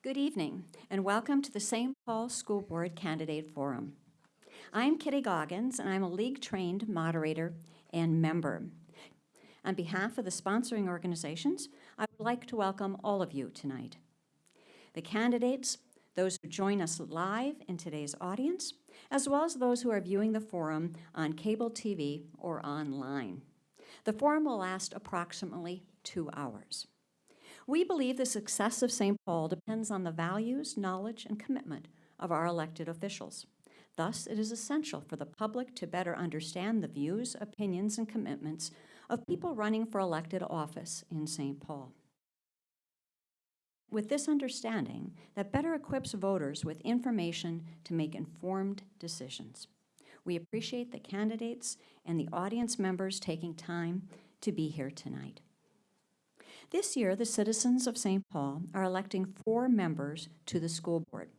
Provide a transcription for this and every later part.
Good evening, and welcome to the St. Paul School Board Candidate Forum. I'm Kitty Goggins, and I'm a league-trained moderator and member. On behalf of the sponsoring organizations, I would like to welcome all of you tonight. The candidates, those who join us live in today's audience, as well as those who are viewing the forum on cable TV or online. The forum will last approximately two hours. We believe the success of St. Paul depends on the values, knowledge, and commitment of our elected officials. Thus, it is essential for the public to better understand the views, opinions, and commitments of people running for elected office in St. Paul. With this understanding, that better equips voters with information to make informed decisions. We appreciate the candidates and the audience members taking time to be here tonight. This year, the citizens of St. Paul are electing four members to the school board.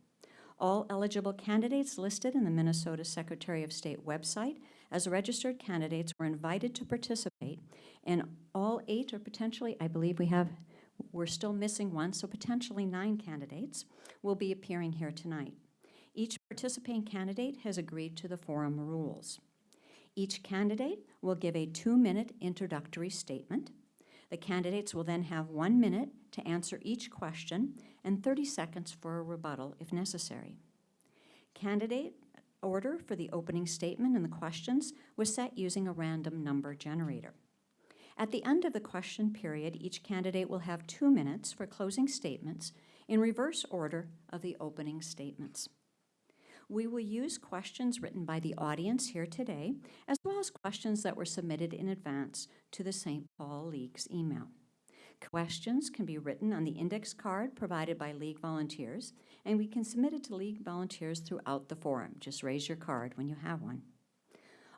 All eligible candidates listed in the Minnesota Secretary of State website as registered candidates were invited to participate, and all eight, or potentially, I believe we have, we're still missing one, so potentially nine candidates will be appearing here tonight. Each participating candidate has agreed to the forum rules. Each candidate will give a two-minute introductory statement. The candidates will then have one minute to answer each question and 30 seconds for a rebuttal if necessary. Candidate order for the opening statement and the questions was set using a random number generator. At the end of the question period, each candidate will have two minutes for closing statements in reverse order of the opening statements. We will use questions written by the audience here today, as well as questions that were submitted in advance to the St. Paul League's email. Questions can be written on the index card provided by League volunteers, and we can submit it to League volunteers throughout the forum. Just raise your card when you have one.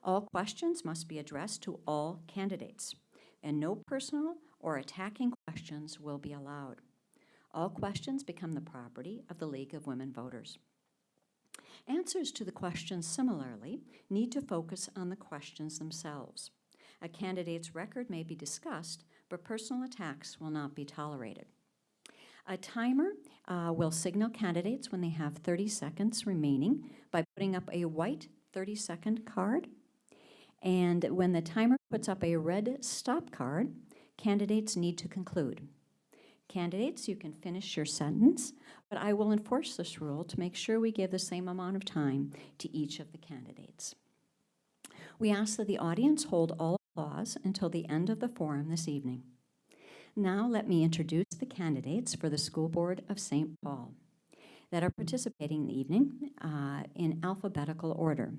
All questions must be addressed to all candidates, and no personal or attacking questions will be allowed. All questions become the property of the League of Women Voters. Answers to the questions similarly need to focus on the questions themselves. A candidate's record may be discussed, but personal attacks will not be tolerated. A timer uh, will signal candidates when they have 30 seconds remaining by putting up a white 30-second card. And when the timer puts up a red stop card, candidates need to conclude. Candidates, you can finish your sentence, but I will enforce this rule to make sure we give the same amount of time to each of the candidates. We ask that the audience hold all applause until the end of the forum this evening. Now let me introduce the candidates for the School Board of St. Paul that are participating in the evening uh, in alphabetical order.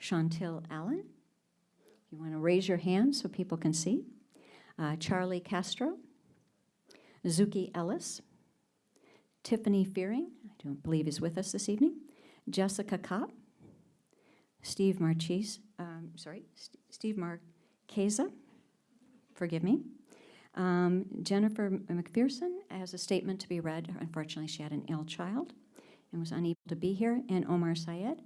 Chantil Allen, you want to raise your hand so people can see. Uh, Charlie Castro, Zuki Ellis, Tiffany Fearing, I don't believe is with us this evening, Jessica Kopp, Steve Marchese, um, sorry, St Steve Marchesa, forgive me, um, Jennifer McPherson has a statement to be read. Unfortunately, she had an ill child and was unable to be here, and Omar Syed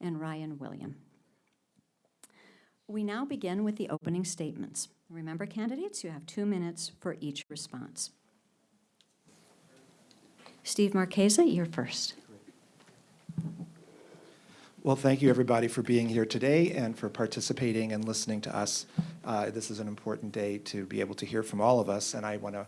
and Ryan William. We now begin with the opening statements. Remember, candidates, you have two minutes for each response. Steve Marchesa, you're first. Well, thank you, everybody, for being here today and for participating and listening to us. Uh, this is an important day to be able to hear from all of us, and I want to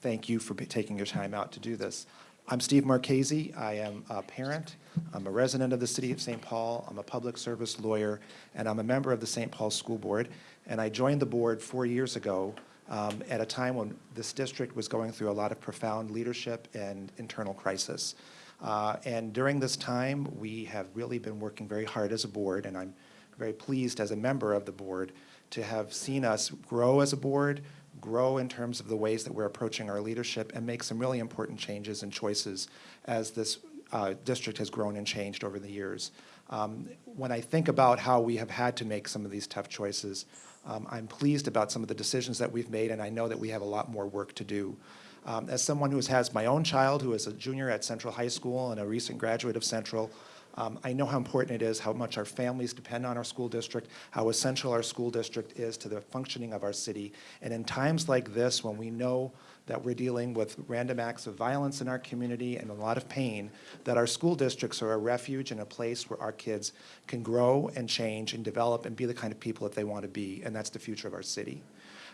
thank you for taking your time out to do this. I'm Steve Marchese. I am a parent. I'm a resident of the city of St. Paul. I'm a public service lawyer, and I'm a member of the St. Paul School Board. And I joined the board four years ago um, at a time when this district was going through a lot of profound leadership and internal crisis. Uh, and during this time, we have really been working very hard as a board, and I'm very pleased as a member of the board to have seen us grow as a board, grow in terms of the ways that we're approaching our leadership and make some really important changes and choices as this uh, district has grown and changed over the years. Um, when I think about how we have had to make some of these tough choices, um, I'm pleased about some of the decisions that we've made, and I know that we have a lot more work to do. Um, as someone who has my own child who is a junior at Central High School and a recent graduate of Central, um, I know how important it is, how much our families depend on our school district, how essential our school district is to the functioning of our city. And in times like this, when we know that we're dealing with random acts of violence in our community and a lot of pain, that our school districts are a refuge and a place where our kids can grow and change and develop and be the kind of people that they want to be, and that's the future of our city.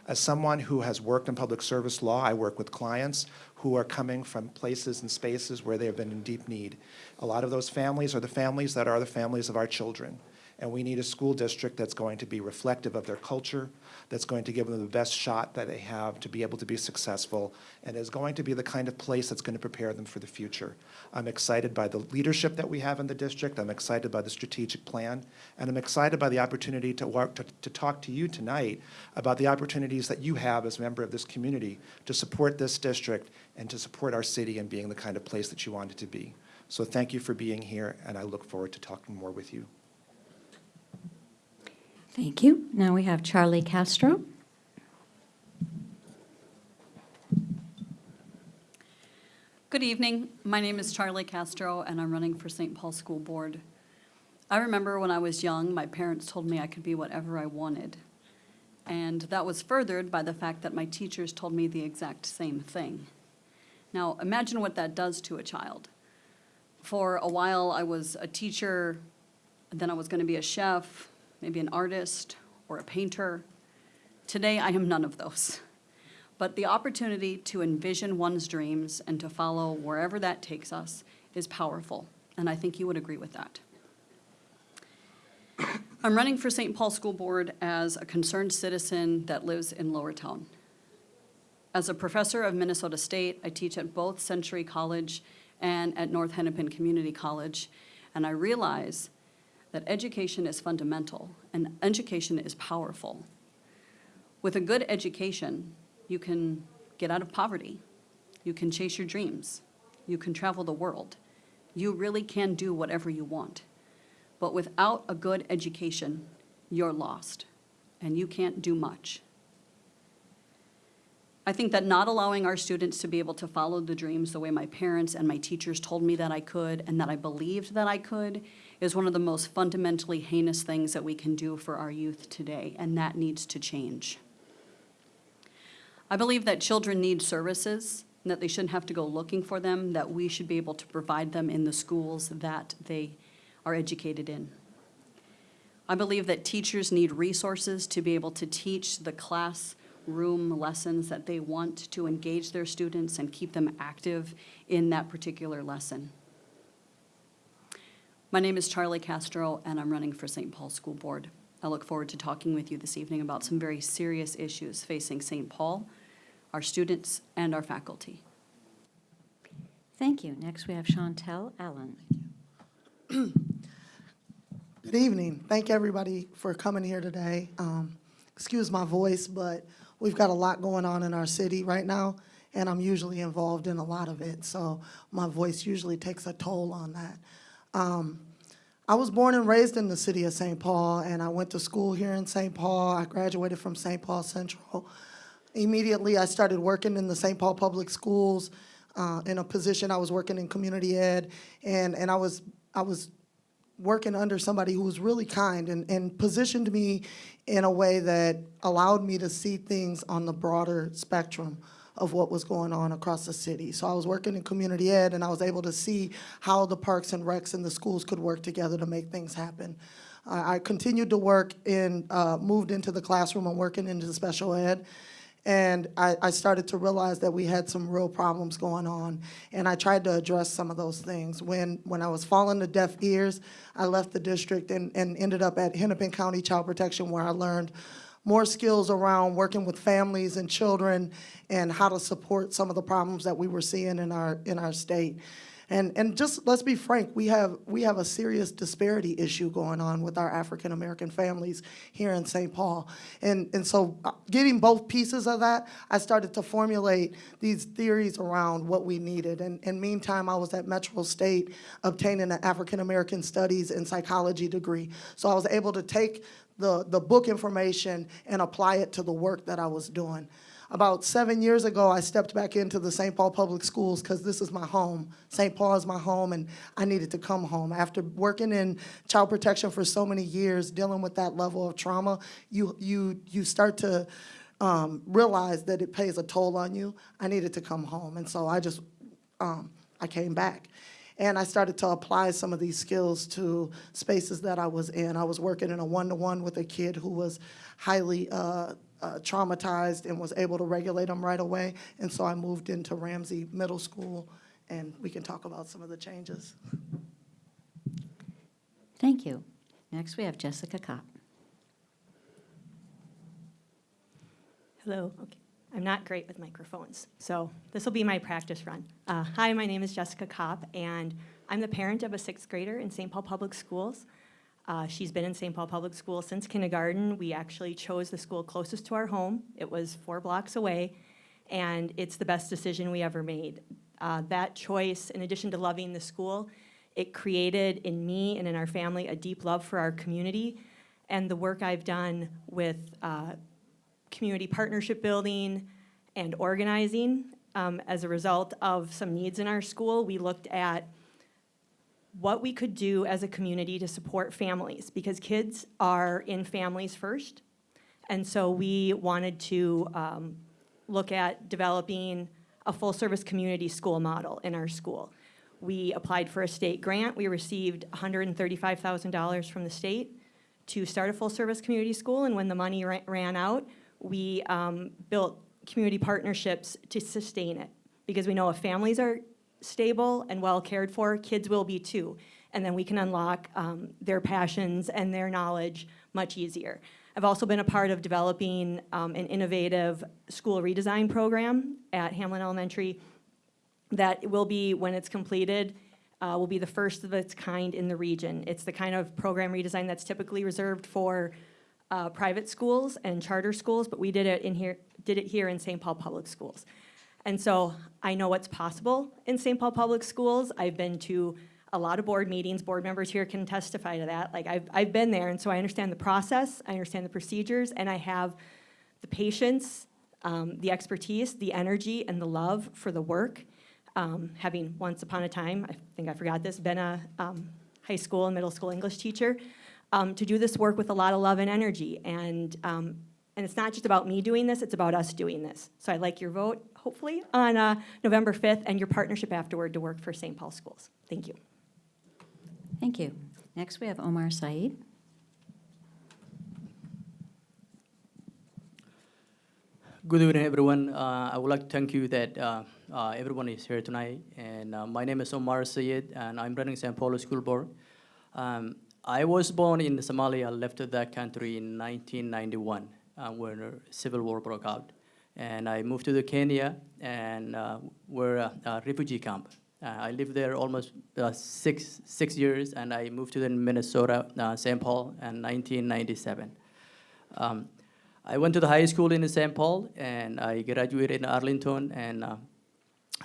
As someone who has worked in public service law, I work with clients who are coming from places and spaces where they have been in deep need. A lot of those families are the families that are the families of our children. And we need a school district that's going to be reflective of their culture, that's going to give them the best shot that they have to be able to be successful, and is going to be the kind of place that's going to prepare them for the future. I'm excited by the leadership that we have in the district. I'm excited by the strategic plan, and I'm excited by the opportunity to work, to, to talk to you tonight about the opportunities that you have as a member of this community to support this district and to support our city and being the kind of place that you want it to be. So thank you for being here, and I look forward to talking more with you. Thank you. Now we have Charlie Castro. Good evening. My name is Charlie Castro, and I'm running for St. Paul School Board. I remember when I was young, my parents told me I could be whatever I wanted. And that was furthered by the fact that my teachers told me the exact same thing. Now, imagine what that does to a child. For a while, I was a teacher, then I was going to be a chef, maybe an artist, or a painter. Today, I am none of those. But the opportunity to envision one's dreams and to follow wherever that takes us is powerful, and I think you would agree with that. I'm running for St. Paul School Board as a concerned citizen that lives in Lower Town. As a professor of Minnesota State, I teach at both Century College and at North Hennepin Community College, and I realize that education is fundamental and education is powerful. With a good education, you can get out of poverty. You can chase your dreams. You can travel the world. You really can do whatever you want. But without a good education, you're lost, and you can't do much. I think that not allowing our students to be able to follow the dreams the way my parents and my teachers told me that I could and that I believed that I could is one of the most fundamentally heinous things that we can do for our youth today, and that needs to change. I believe that children need services, and that they shouldn't have to go looking for them, that we should be able to provide them in the schools that they are educated in. I believe that teachers need resources to be able to teach the classroom lessons that they want to engage their students and keep them active in that particular lesson. My name is Charlie Castro, and I'm running for St. Paul School Board. I look forward to talking with you this evening about some very serious issues facing St. Paul, our students, and our faculty. Thank you. Next, we have Chantel Allen. Good evening. Thank everybody for coming here today. Um, excuse my voice, but we've got a lot going on in our city right now, and I'm usually involved in a lot of it, so my voice usually takes a toll on that. Um, I was born and raised in the city of St. Paul, and I went to school here in St. Paul. I graduated from St. Paul Central. Immediately, I started working in the St. Paul Public Schools uh, in a position. I was working in community ed, and, and I was I was working under somebody who was really kind and, and positioned me in a way that allowed me to see things on the broader spectrum of what was going on across the city. So I was working in community ed and I was able to see how the parks and recs and the schools could work together to make things happen. I, I continued to work in, uh, moved into the classroom and working into special ed. And I, I started to realize that we had some real problems going on, and I tried to address some of those things. When, when I was falling to deaf ears, I left the district and, and ended up at Hennepin County Child Protection, where I learned more skills around working with families and children and how to support some of the problems that we were seeing in our, in our state. And, and just let's be frank, we have, we have a serious disparity issue going on with our African American families here in St. Paul. And, and so uh, getting both pieces of that, I started to formulate these theories around what we needed. And, and meantime, I was at Metro State obtaining an African American Studies and Psychology degree. So I was able to take the, the book information and apply it to the work that I was doing. About seven years ago, I stepped back into the St. Paul Public Schools because this is my home. St. Paul is my home, and I needed to come home. After working in child protection for so many years, dealing with that level of trauma, you, you, you start to um, realized that it pays a toll on you, I needed to come home. And so I just, um, I came back. And I started to apply some of these skills to spaces that I was in. I was working in a one-to-one with a kid who was highly uh, uh, traumatized and was able to regulate them right away. And so I moved into Ramsey Middle School, and we can talk about some of the changes. Thank you. Next, we have Jessica Kopp. Hello, okay. I'm not great with microphones, so this will be my practice run. Uh, Hi, my name is Jessica Kopp, and I'm the parent of a sixth grader in St. Paul Public Schools. Uh, She's been in St. Paul Public Schools since kindergarten. We actually chose the school closest to our home. It was four blocks away, and it's the best decision we ever made. Uh, That choice, in addition to loving the school, it created in me and in our family a deep love for our community, and the work I've done with uh, community partnership building and organizing. Um, as a result of some needs in our school, we looked at what we could do as a community to support families, because kids are in families first. And so we wanted to um, look at developing a full-service community school model in our school. We applied for a state grant. We received $135,000 from the state to start a full-service community school, and when the money ran out, we um, built community partnerships to sustain it. Because we know if families are stable and well cared for, kids will be too. And then we can unlock um, their passions and their knowledge much easier. I've also been a part of developing um, an innovative school redesign program at Hamline Elementary that will be, when it's completed, uh, will be the first of its kind in the region. It's the kind of program redesign that's typically reserved for uh, private schools and charter schools, but we did it in here, did it here in St. Paul Public Schools. And so I know what's possible in St. Paul Public Schools. I've been to a lot of board meetings. Board members here can testify to that. Like, I've, I've been there, and so I understand the process, I understand the procedures, and I have the patience, um, the expertise, the energy, and the love for the work. Um, having once upon a time, I think I forgot this, been a um, high school and middle school English teacher, um, to do this work with a lot of love and energy. And, um, and it's not just about me doing this, it's about us doing this. So I'd like your vote, hopefully, on uh, November 5th, and your partnership afterward to work for St. Paul Schools. Thank you. Thank you. Next, we have Omar Syed. Good evening, everyone. Uh, I would like to thank you that uh, uh, everyone is here tonight. And uh, my name is Omar Syed, and I'm running St. Paul School Board. Um, I was born in Somalia, left that country in 1991 uh, when the civil war broke out. And I moved to the Kenya, and uh, we're a, a refugee camp. Uh, I lived there almost uh, six, six years, and I moved to the Minnesota, uh, St. Paul, in 1997. Um, I went to the high school in St. Paul, and I graduated in Arlington, and uh,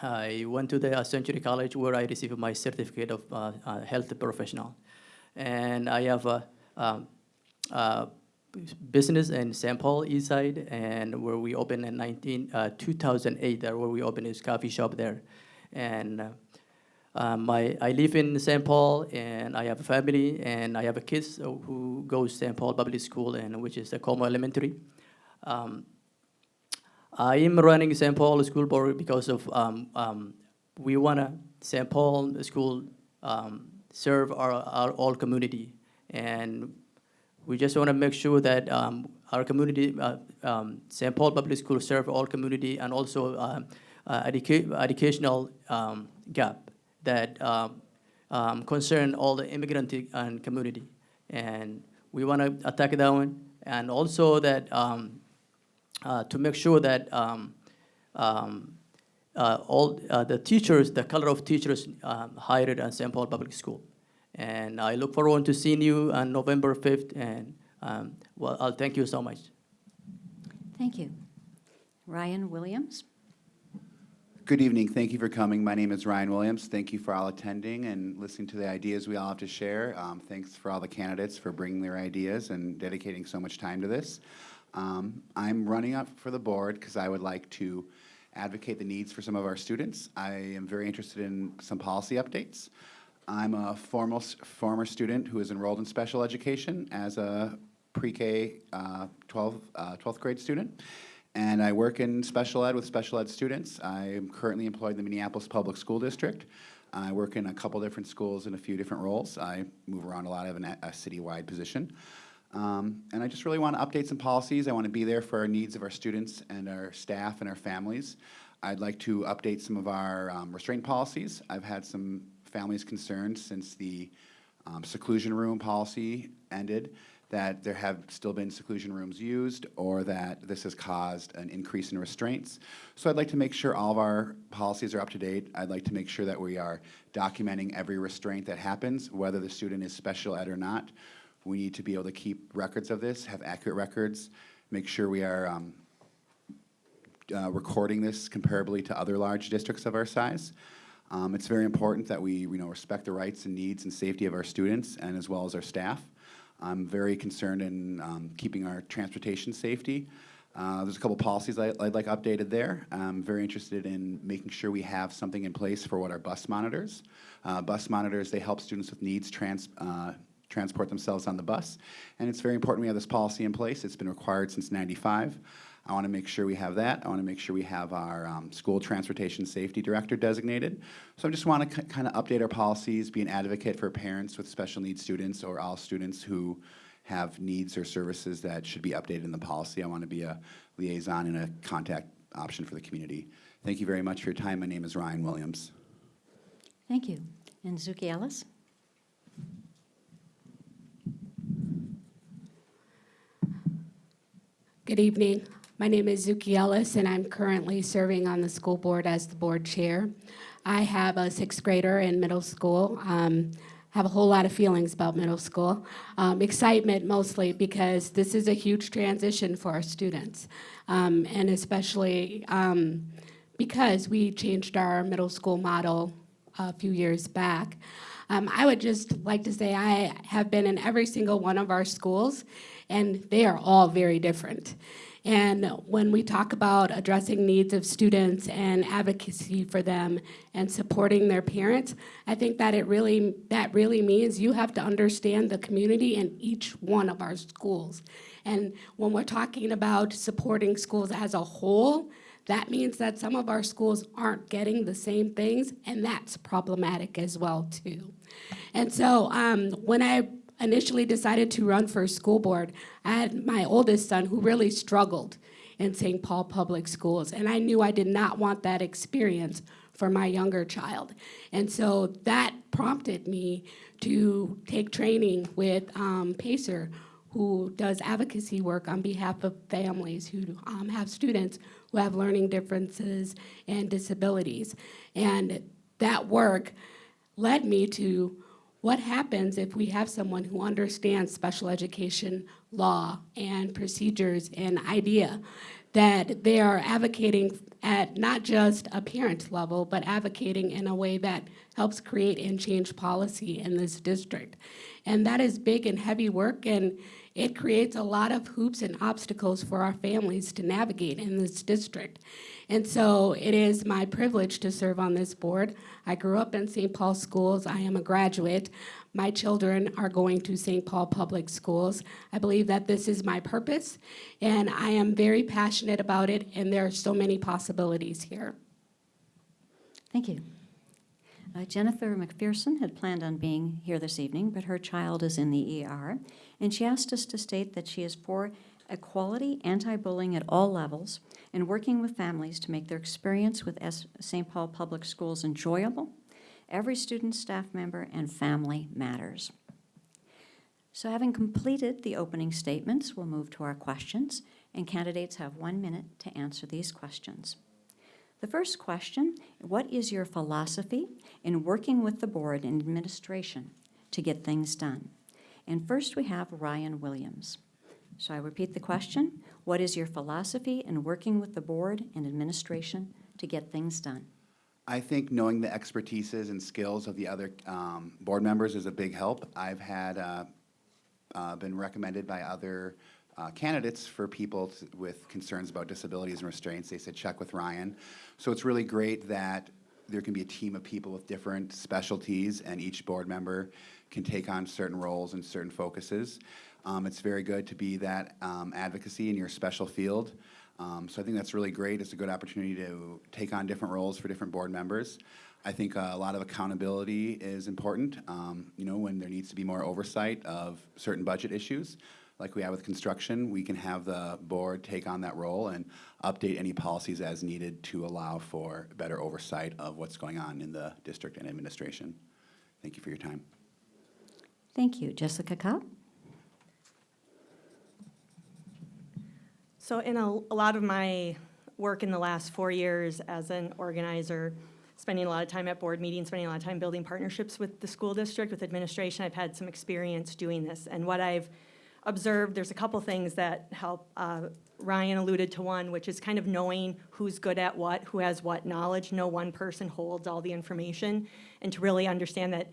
I went to the Century College where I received my certificate of health professional. And I have a um, uh, business in St. Paul East Side, and where we opened in 19, uh, 2008, there where we opened this coffee shop there. And uh, um, my, I live in St. Paul, and I have a family, and I have a kids who goes St. Paul Public School, and which is the Como Elementary. Um, I am running St. Paul School Board because of um, um, we want to St. Paul School um, serve our, our all community, and we just want to make sure that um, our community, uh, um, St. Paul Public School serve all community and also uh, uh, educa- educational um, gap that um, um, concern all the immigrant and community. And we want to attack that one. And also that um, uh, to make sure that um, um, uh, all uh, the teachers, the color of teachers um, hired at St. Paul Public School. And I look forward to seeing you on November 5th. And um, well, I'll thank you so much. Thank you. Ryan Williams. Good evening. Thank you for coming. My name is Ryan Williams. Thank you for all attending and listening to the ideas we all have to share. Um, thanks for all the candidates for bringing their ideas and dedicating so much time to this. Um, I'm running up for the board because I would like to advocate the needs for some of our students. I am very interested in some policy updates. I'm a formal, former student who is enrolled in special education as a pre-K uh, 12, uh, 12th grade student. and I work in special ed with special ed students. I am currently employed in the Minneapolis Public School District. I work in a couple different schools in a few different roles. I move around a lot of an, a citywide position. Um, and I just really want to update some policies. I want to be there for our needs of our students and our staff and our families. I'd like to update some of our um, restraint policies. I've had some families concerned since the um, seclusion room policy ended that there have still been seclusion rooms used or that this has caused an increase in restraints. So I'd like to make sure all of our policies are up to date. I'd like to make sure that we are documenting every restraint that happens, whether the student is special ed or not. We need to be able to keep records of this, have accurate records, make sure we are um, uh, recording this comparably to other large districts of our size. Um, It's very important that we, you know, respect the rights and needs and safety of our students and as well as our staff. I'm very concerned in um, keeping our transportation safety. Uh, There's a couple policies I- I'd like updated there. I'm very interested in making sure we have something in place for what are bus monitors. Uh, Bus monitors, they help students with needs trans, uh, transport themselves on the bus. And it's very important we have this policy in place. It's been required since 95. I want to make sure we have that. I want to make sure we have our um, school transportation safety director designated. So I just want to kind of update our policies, be an advocate for parents with special needs students or all students who have needs or services that should be updated in the policy. I want to be a liaison and a contact option for the community. Thank you very much for your time. My name is Ryan Williams. Thank you. And Zuki Ellis? Good evening. My name is Zuki Ellis, and I'm currently serving on the school board as the board chair. I have a sixth grader in middle school. Um, have a whole lot of feelings about middle school. Um, excitement mostly because this is a huge transition for our students, um, and especially um, because we changed our middle school model a few years back. Um, I would just like to say I have been in every single one of our schools, and they are all very different. And when we talk about addressing needs of students and advocacy for them and supporting their parents, I think that it really that really means you have to understand the community in each one of our schools. And when we're talking about supporting schools as a whole, that means that some of our schools aren't getting the same things, and that's problematic as well too. And so um, when I initially decided to run for school board, I had my oldest son who really struggled in St. Paul Public Schools, and I knew I did not want that experience for my younger child. And so that prompted me to take training with um, Pacer, who does advocacy work on behalf of families who um, have students who have learning differences and disabilities. And that work led me to what happens if we have someone who understands special education law and procedures and IDEA that they are advocating at not just a parent level, but advocating in a way that helps create and change policy in this district. And that is big and heavy work, and it creates a lot of hoops and obstacles for our families to navigate in this district. And so it is my privilege to serve on this board. I grew up in St. Paul schools. I am a graduate. My children are going to St. Paul Public Schools. I believe that this is my purpose, and I am very passionate about it, and there are so many possibilities here. Thank you. Uh, Jennifer McPherson had planned on being here this evening, but her child is in the ER, and she asked us to state that she is for equality, anti-bullying at all levels, and working with families to make their experience with St. Paul Public Schools enjoyable. Every student, staff member, and family matters. So having completed the opening statements, we'll move to our questions, and candidates have one minute to answer these questions. The first question, what is your philosophy in working with the board and administration to get things done? And first we have Ryan Williams. So I repeat the question, what is your philosophy in working with the board and administration to get things done? I think knowing the expertises and skills of the other um, board members is a big help. I've had, uh, uh, been recommended by other uh, candidates for people with concerns about disabilities and restraints. They said, check with Ryan. So it's really great that there can be a team of people with different specialties, and each board member can take on certain roles and certain focuses. Um, It's very good to be that um, advocacy in your special field. Um, So I think that's really great. It's a good opportunity to take on different roles for different board members. I think uh, a lot of accountability is important, um, you know, when there needs to be more oversight of certain budget issues. Like we have with construction, we can have the board take on that role and update any policies as needed to allow for better oversight of what's going on in the district and administration. Thank you for your time. Thank you. Jessica Kopp? So in a, a lot of my work in the last four years as an organizer, spending a lot of time at board meetings, spending a lot of time building partnerships with the school district, with administration, I've had some experience doing this. And what I've observed, there's a couple things that help. Uh, Ryan alluded to one, which is kind of knowing who's good at what, who has what knowledge. No one person holds all the information. And to really understand that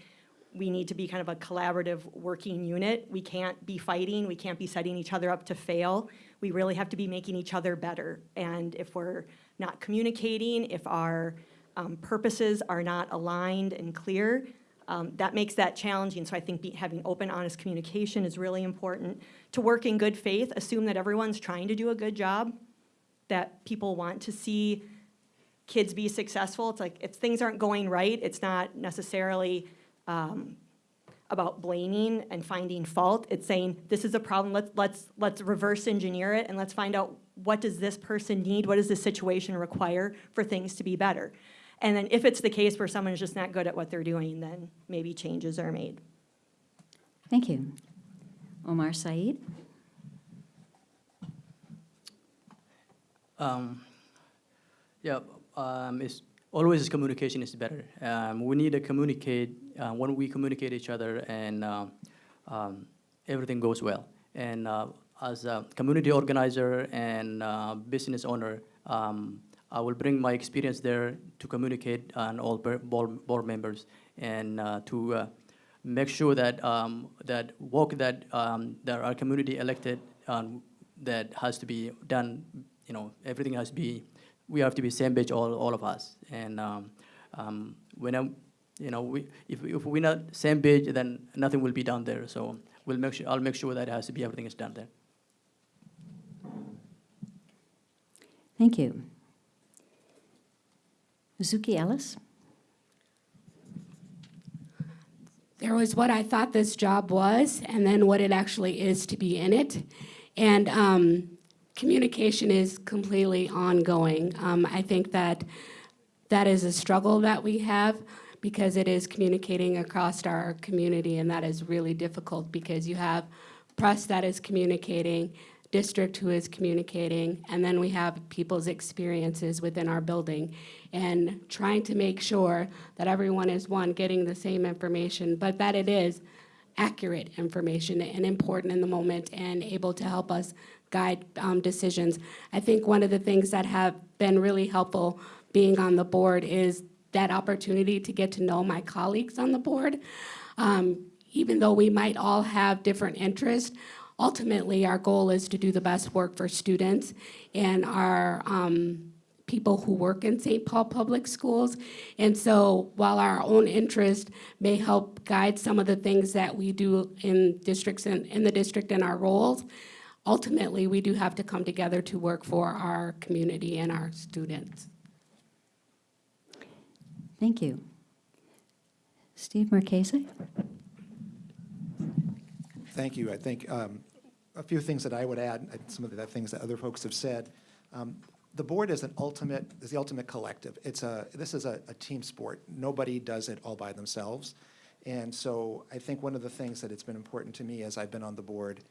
we need to be kind of a collaborative working unit. We can't be fighting, we can't be setting each other up to fail. We really have to be making each other better. And if we're not communicating, if our um, purposes are not aligned and clear, um, that makes that challenging. So I think be, having open, honest communication is really important. To work in good faith, assume that everyone's trying to do a good job, that people want to see kids be successful. It's like if things aren't going right, it's not necessarily um, about blaming and finding fault. It's saying this is a problem. Let's let's let's reverse engineer it and let's find out what does this person need. What does this situation require for things to be better? And then if it's the case where someone is just not good at what they're doing, then maybe changes are made. Thank you. Omar Syed? Um, yeah, um, it's always communication is better. Um, we need to communicate uh, when we communicate each other, and uh, um, everything goes well. And uh, as a community organizer and uh, business owner, um, I will bring my experience there to communicate on all board, board members and uh, to uh, make sure that um, that work that um, that our community elected um, that has to be done. You know, everything has to be. We have to be same page, all all of us. And um, um, when I'm, you know, we if if we're not same page, then nothing will be done there. So we'll make sure. I'll make sure that it has to be everything is done there. Thank you. Zuki Ellis? There was what I thought this job was, and then what it actually is to be in it. And um, communication is completely ongoing. Um, I think that that is a struggle that we have because it is communicating across our community, and that is really difficult because you have press that is communicating, district who is communicating, and then we have people's experiences within our building. And trying to make sure that everyone is, one, getting the same information, but that it is accurate information and important in the moment and able to help us guide um, decisions. I think one of the things that have been really helpful being on the board is that opportunity to get to know my colleagues on the board. Um, even though we might all have different interests, ultimately our goal is to do the best work for students and our um, people who work in St. Paul Public Schools. And so while our own interest may help guide some of the things that we do in districts and in the district and our roles, ultimately we do have to come together to work for our community and our students. Thank you. Steve Marchese? Thank you. I think um, a few things that I would add, some of the things that other folks have said. Um, The board is an ultimate, is the ultimate collective. It's a, this is a, a team sport. Nobody does it all by themselves. And so I think one of the things that it's been important to me as I've been on the board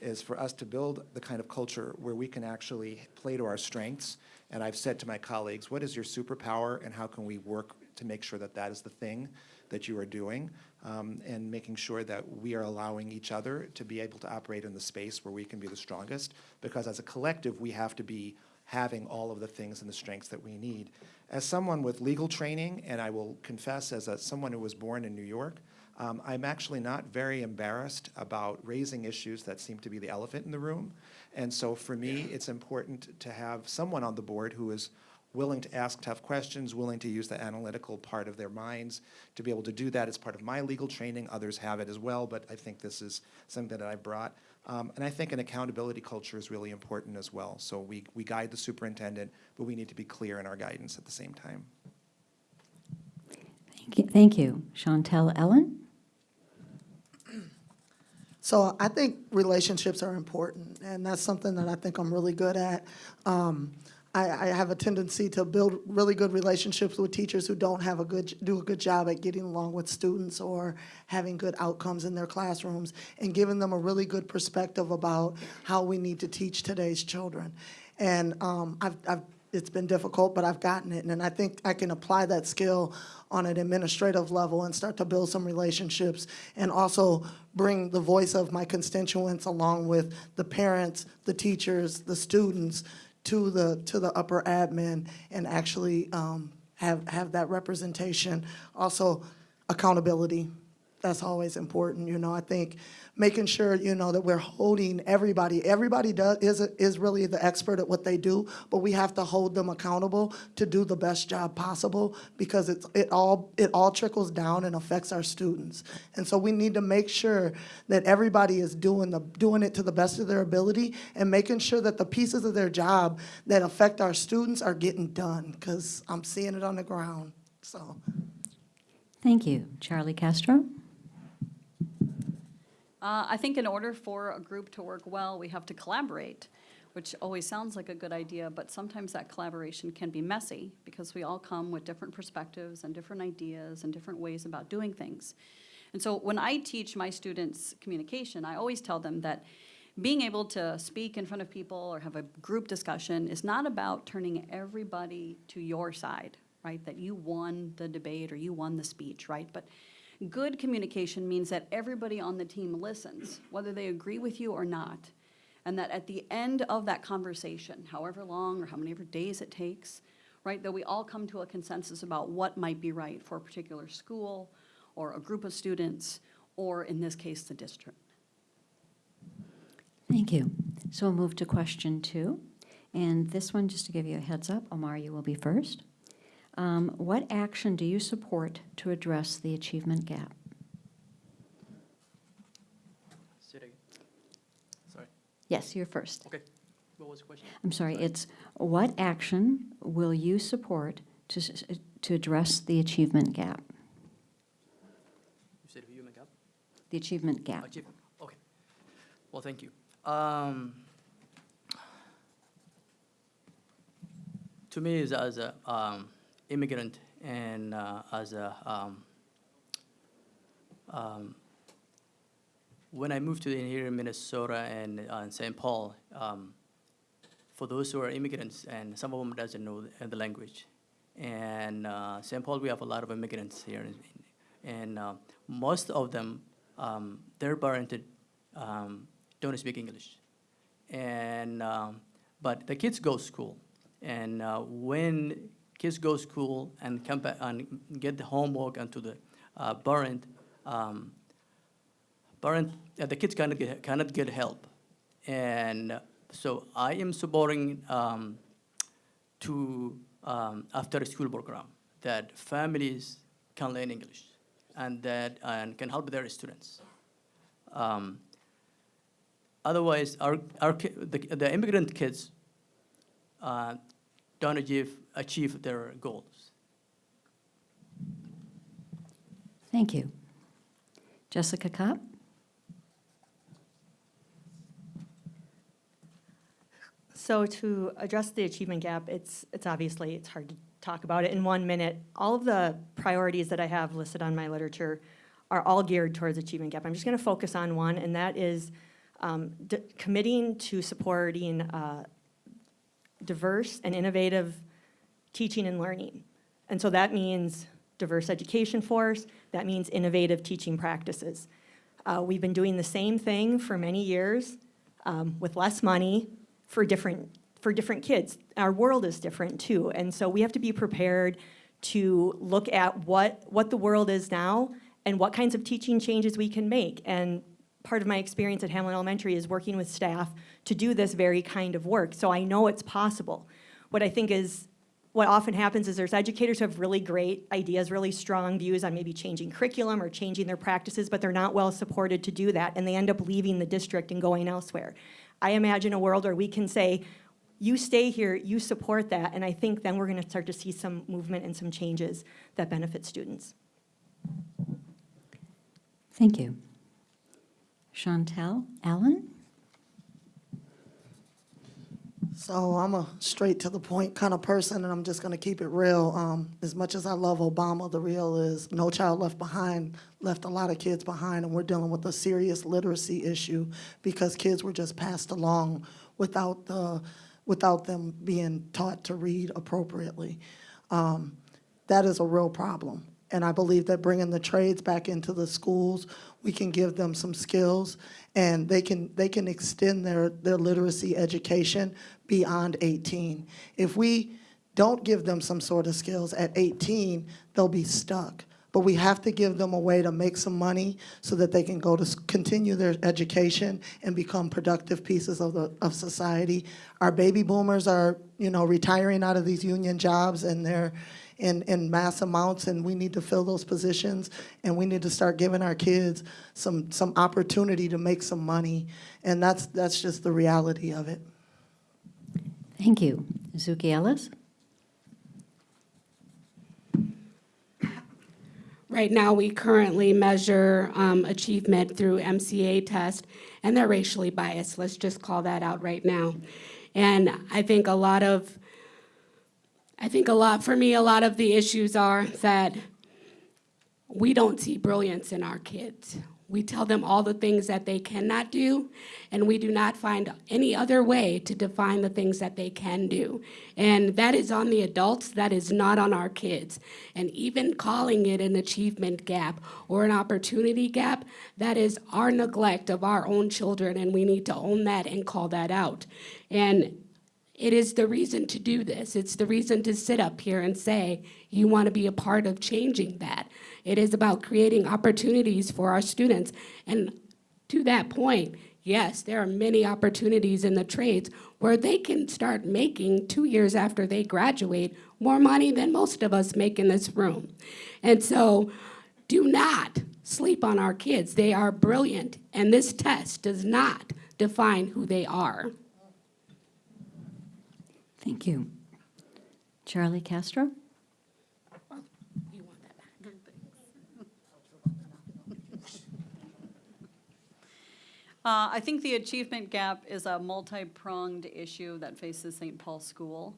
is for us to build the kind of culture where we can actually play to our strengths. And I've said to my colleagues, what is your superpower and how can we work to make sure that that is the thing that you are doing? Um, and making sure that we are allowing each other to be able to operate in the space where we can be the strongest. Because as a collective, we have to be having all of the things and the strengths that we need. As someone with legal training, and I will confess as a, someone who was born in New York, um, I'm actually not very embarrassed about raising issues that seem to be the elephant in the room. And so for me, it's important to have someone on the board who is willing to ask tough questions, willing to use the analytical part of their minds to be able to do that as part of my legal training. Others have it as well, but I think this is something that I brought. Um, And I think an accountability culture is really important as well. So we, we guide the superintendent, but we need to be clear in our guidance at the same time. Thank you. Thank you. Chantel Ellen? So I think relationships are important, and that's something that I think I'm really good at. Um, I, I have a tendency to build really good relationships with teachers who don't have a good, do a good job at getting along with students or having good outcomes in their classrooms, and giving them a really good perspective about how we need to teach today's children. And um, I've, I've it's been difficult, but I've gotten it. And I think I can apply that skill on an administrative level and start to build some relationships and also bring the voice of my constituents along with the parents, the teachers, the students to the, to the upper admin and actually um, have, have that representation. Also, accountability that's always important, you know, I think making sure, you know, that we're holding everybody, everybody does, is, is really the expert at what they do, but we have to hold them accountable to do the best job possible because it's, it all, it all trickles down and affects our students. And so we need to make sure that everybody is doing the, doing it to the best of their ability and making sure that the pieces of their job that affect our students are getting done, because I'm seeing it on the ground, so. Thank you. Charlie Castro? Uh, I think in order for a group to work well, we have to collaborate, which always sounds like a good idea, but sometimes that collaboration can be messy because we all come with different perspectives and different ideas and different ways about doing things. And so when I teach my students communication, I always tell them that being able to speak in front of people or have a group discussion is not about turning everybody to your side, right? That you won the debate or you won the speech, right? But Good communication means that everybody on the team listens, whether they agree with you or not. And that at the end of that conversation, however long or how many days it takes, right, that we all come to a consensus about what might be right for a particular school or a group of students, or in this case, the district. Thank you. So we'll move to question two. And this one, just to give you a heads up, Omar, you will be first. Um, What action do you support to address the achievement gap? Say it again. Sorry. Yes, you're first. Okay. What was the question? I'm sorry, it's what action will you support to, to address the achievement gap? You said human gap? The achievement gap. Achievement. Okay. Well, thank you. Um, to me, as, as a um, immigrant and uh, as a um, um, when I moved to here in Minnesota and uh, in St. Paul, um, for those who are immigrants, and some of them doesn't know the, the language, and uh, St. Paul we have a lot of immigrants here, and uh, most of them um, their parents um, don't speak English, and um, but the kids go school, and uh, when kids go to school and come back and get the homework and to the uh, parent, um, parent uh, the kids cannot get cannot get help, and so I am supporting um, to um, after school program that families can learn English and that and can help their students. Um, otherwise, our, our the, the immigrant kids uh, don't achieve, achieve their goals. Thank you. Jessica Kopp? So to address the achievement gap, it's, it's obviously, it's hard to talk about it in one minute. All of the priorities that I have listed on my literature are all geared towards achievement gap. I'm just gonna focus on one, and that is um, committing to supporting uh, diverse and innovative teaching and learning. And so that means diverse education force, that means innovative teaching practices. Uh, We've been doing the same thing for many years um, with less money for different, for different kids. Our world is different too, and so we have to be prepared to look at what, what the world is now and what kinds of teaching changes we can make. And part of my experience at Hamline Elementary is working with staff to do this very kind of work, so I know it's possible. What I think is what often happens is there's educators who have really great ideas, really strong views on maybe changing curriculum or changing their practices, but they're not well supported to do that, and they end up leaving the district and going elsewhere. I imagine a world where we can say, you stay here, you support that, and I think then we're gonna start to see some movement and some changes that benefit students. Thank you. Chantel Allen? So I'm a straight to the point kind of person, and I'm just gonna keep it real. Um, as much as I love Obama, the real is No Child Left Behind left a lot of kids behind, and we're dealing with a serious literacy issue because kids were just passed along without the, without them being taught to read appropriately. Um, that is a real problem. And I believe that bringing the trades back into the schools, we can give them some skills and they can, they can extend their, their literacy education beyond 18. If we don't give them some sort of skills at 18, they'll be stuck. But we have to give them a way to make some money so that they can go to, continue their education and become productive pieces of the, of society. Our baby boomers are, you know, retiring out of these union jobs and they're in, in mass amounts and we need to fill those positions and we need to start giving our kids some, some opportunity to make some money. And that's, that's just the reality of it. Thank you. Zuki Ellis? Right now, we currently measure um, achievement through MCA test, and they're racially biased. Let's just call that out right now. And I think a lot of, I think a lot, for me, a lot of the issues are that we don't see brilliance in our kids. We tell them all the things that they cannot do, and we do not find any other way to define the things that they can do. And that is on the adults, that is not on our kids. And even calling it an achievement gap or an opportunity gap, that is our neglect of our own children, and we need to own that and call that out. And it is the reason to do this. It's the reason to sit up here and say, you want to be a part of changing that. It is about creating opportunities for our students. And to that point, yes, there are many opportunities in the trades where they can start making, two years after they graduate, more money than most of us make in this room. And so do not sleep on our kids. They are brilliant, and this test does not define who they are. Thank you. Charlie Castro? Uh, I think the achievement gap is a multi-pronged issue that faces St. Paul School.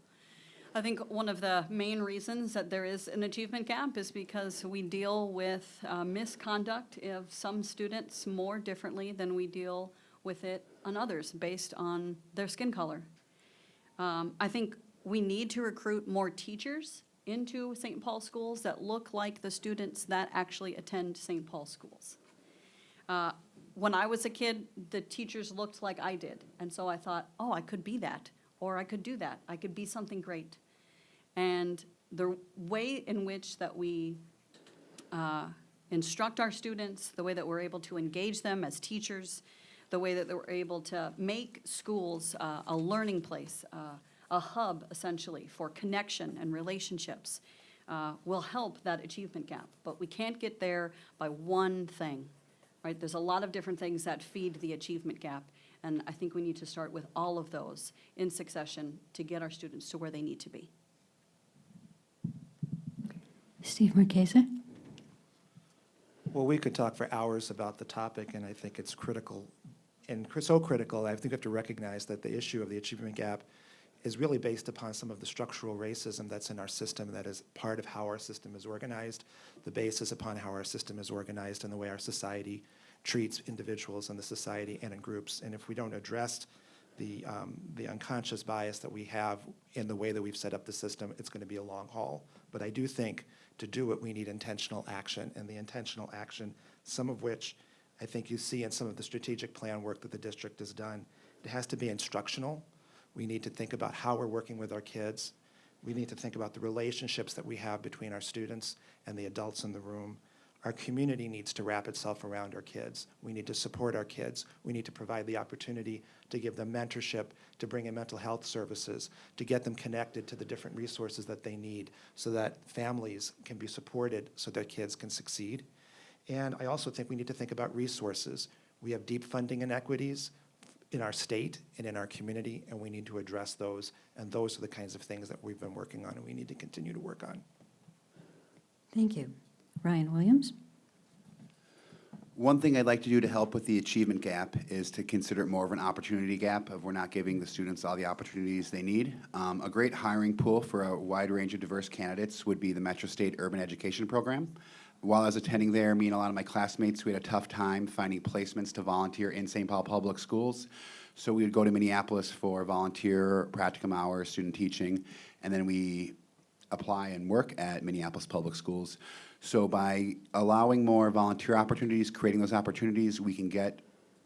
I think one of the main reasons that there is an achievement gap is because we deal with uh, misconduct of some students more differently than we deal with it on others based on their skin color. Um, I think we need to recruit more teachers into St. Paul schools that look like the students that actually attend St. Paul schools. Uh, When I was a kid, the teachers looked like I did, and so I thought, oh, I could be that, or I could do that, I could be something great. And the way in which that we uh, instruct our students, the way that we're able to engage them as teachers, the way that we're able to make schools uh, a learning place, uh, a hub essentially for connection and relationships, uh, will help that achievement gap. But we can't get there by one thing, right? There's a lot of different things that feed the achievement gap, and I think we need to start with all of those in succession to get our students to where they need to be. Steve Marchese? Well, we could talk for hours about the topic, and I think it's critical, and so critical, I think we have to recognize that the issue of the achievement gap is really based upon some of the structural racism that's in our system, that is part of how our system is organized, the basis upon how our system is organized, and the way our society treats individuals in the society and in groups. And if we don't address the, um, the unconscious bias that we have in the way that we've set up the system, it's going to be a long haul. But I do think to do it, we need intentional action, and the intentional action, some of which I think you see in some of the strategic plan work that the district has done, it has to be instructional. We need to think about how we're working with our kids. We need to think about the relationships that we have between our students and the adults in the room. Our community needs to wrap itself around our kids. We need to support our kids. We need to provide the opportunity to give them mentorship, to bring in mental health services, to get them connected to the different resources that they need so that families can be supported so their kids can succeed. And I also think we need to think about resources. We have deep funding inequities in our state and in our community, and we need to address those. And those are the kinds of things that we've been working on and we need to continue to work on. Thank you. Ryan Williams? One thing I'd like to do to help with the achievement gap is to consider it more of an opportunity gap of we're not giving the students all the opportunities they need. Um, a great hiring pool for a wide range of diverse candidates would be the Metro State Urban Education Program. While I was attending there, me and a lot of my classmates, we had a tough time finding placements to volunteer in St. Paul Public Schools. So we would go to Minneapolis for volunteer practicum hours, student teaching, and then we apply and work at Minneapolis Public Schools. So by allowing more volunteer opportunities, creating those opportunities, we can get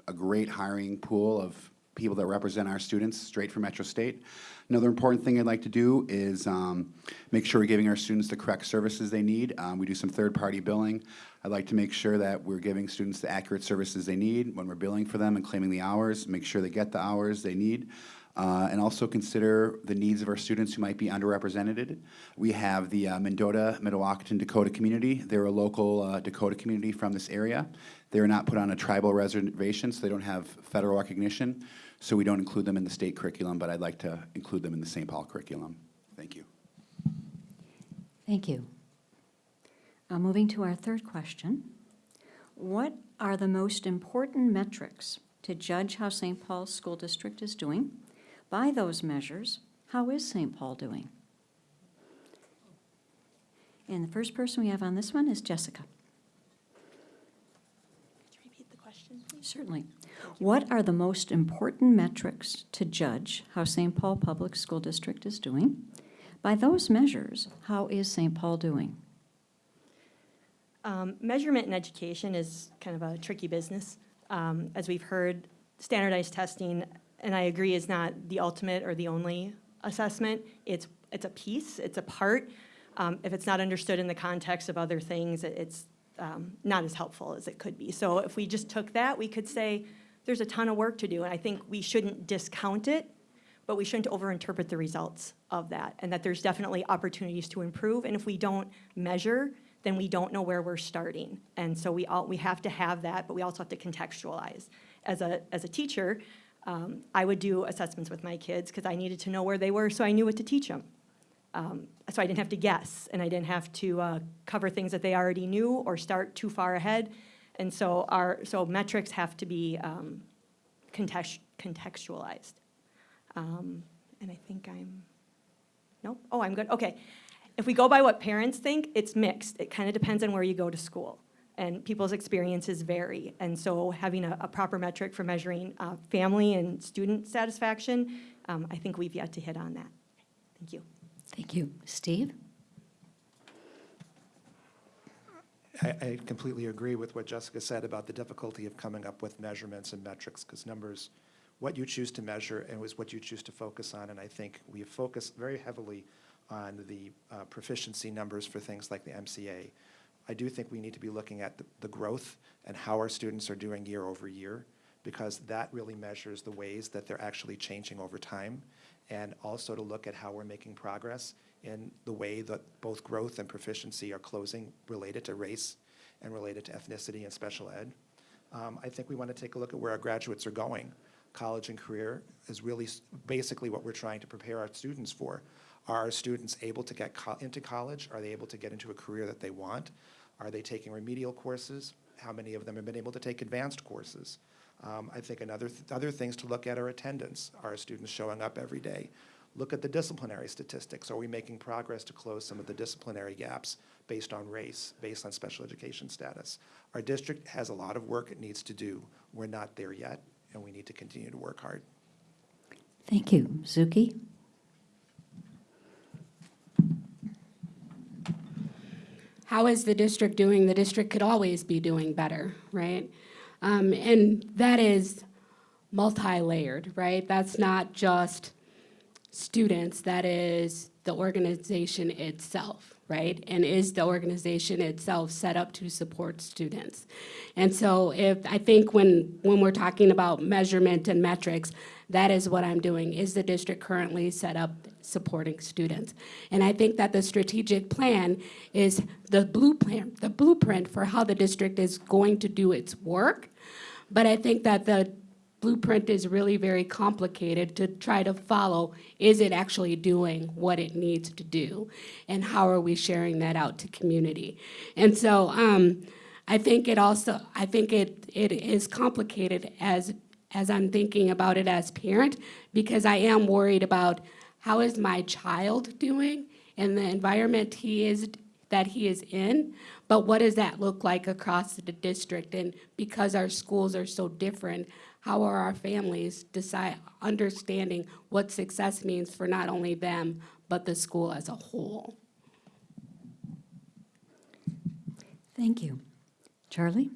a great hiring pool of people that represent our students straight from Metro State. Another important thing I'd like to do is um, make sure we're giving our students the correct services they need. Um, we do some third-party billing. I'd like to make sure that we're giving students the accurate services they need when we're billing for them and claiming the hours, make sure they get the hours they need. Uh, and also consider the needs of our students who might be underrepresented. We have the uh, Mendota, Mdewakanton Dakota community. They're a local uh, Dakota community from this area. They're not put on a tribal reservation, so they don't have federal recognition. So we don't include them in the state curriculum, but I'd like to include them in the St. Paul curriculum. Thank you. Thank you. Uh, Moving to our third question. What are the most important metrics to judge how St. Paul's School District is doing? By those measures, how is St. Paul doing? And the first person we have on this one is Jessica. Could you repeat the question, please? Certainly. What are the most important metrics to judge how St. Paul Public School District is doing? By those measures, how is St. Paul doing? Um, measurement in education is kind of a tricky business. Um, as we've heard, standardized testing, and I agree, is not the ultimate or the only assessment. It's, it's a piece, it's a part. Um, if it's not understood in the context of other things, it- it's um, not as helpful as it could be. So if we just took that, we could say, there's a ton of work to do, and I think we shouldn't discount it, but we shouldn't overinterpret the results of that, and that there's definitely opportunities to improve, and if we don't measure, then we don't know where we're starting. And so we all, we have to have that, but we also have to contextualize. As a, as a teacher, um, I would do assessments with my kids, because I needed to know where they were, so I knew what to teach them. Um, so I didn't have to guess, and I didn't have to uh, cover things that they already knew or start too far ahead. And so our, so metrics have to be um, context, contextualized. Um, and I think I'm, nope, oh, I'm good, okay. If we go by what parents think, it's mixed. It kind of depends on where you go to school. And people's experiences vary. And so having a, a proper metric for measuring uh, family and student satisfaction, um, I think we've yet to hit on that. Thank you. Thank you. Steve? I, I completely agree with what Jessica said about the difficulty of coming up with measurements and metrics, because numbers, what you choose to measure and what you choose to focus on, and I think we have focused very heavily on the uh, proficiency numbers for things like the MCA. I do think we need to be looking at the, the growth and how our students are doing year over year, because that really measures the ways that they're actually changing over time, and also to look at how we're making progress in the way that both growth and proficiency are closing related to race and related to ethnicity and special ed. Um, I think we want to take a look at where our graduates are going. College and career is really basically what we're trying to prepare our students for. Are our students able to get co- into college? Are they able to get into a career that they want? Are they taking remedial courses? How many of them have been able to take advanced courses? Um, I think another, th- other things to look at are attendance. Are our students showing up every day? Look at the disciplinary statistics. Are we making progress to close some of the disciplinary gaps based on race, based on special education status? Our district has a lot of work it needs to do. We're not there yet, and we need to continue to work hard. Thank you. Zuki? How is the district doing? The district could always be doing better, right? Um, and that is multi-layered, right? That's not just students, that is the organization itself, right? And is the organization itself set up to support students? And so if, I think when, when we're talking about measurement and metrics, that is what I'm doing. Is the district currently set up supporting students? And I think that the strategic plan is the blueprint, the blueprint for how the district is going to do its work. But I think that the blueprint is really very complicated to try to follow, is it actually doing what it needs to do? And how are we sharing that out to community? And so um, I think it also, I think it, it is complicated as, as I'm thinking about it as parent, because I am worried about how is my child doing in the environment he is, that he is in, but what does that look like across the district? And because our schools are so different, how are our families decide, understanding what success means for not only them, but the school as a whole? Thank you. Charlie?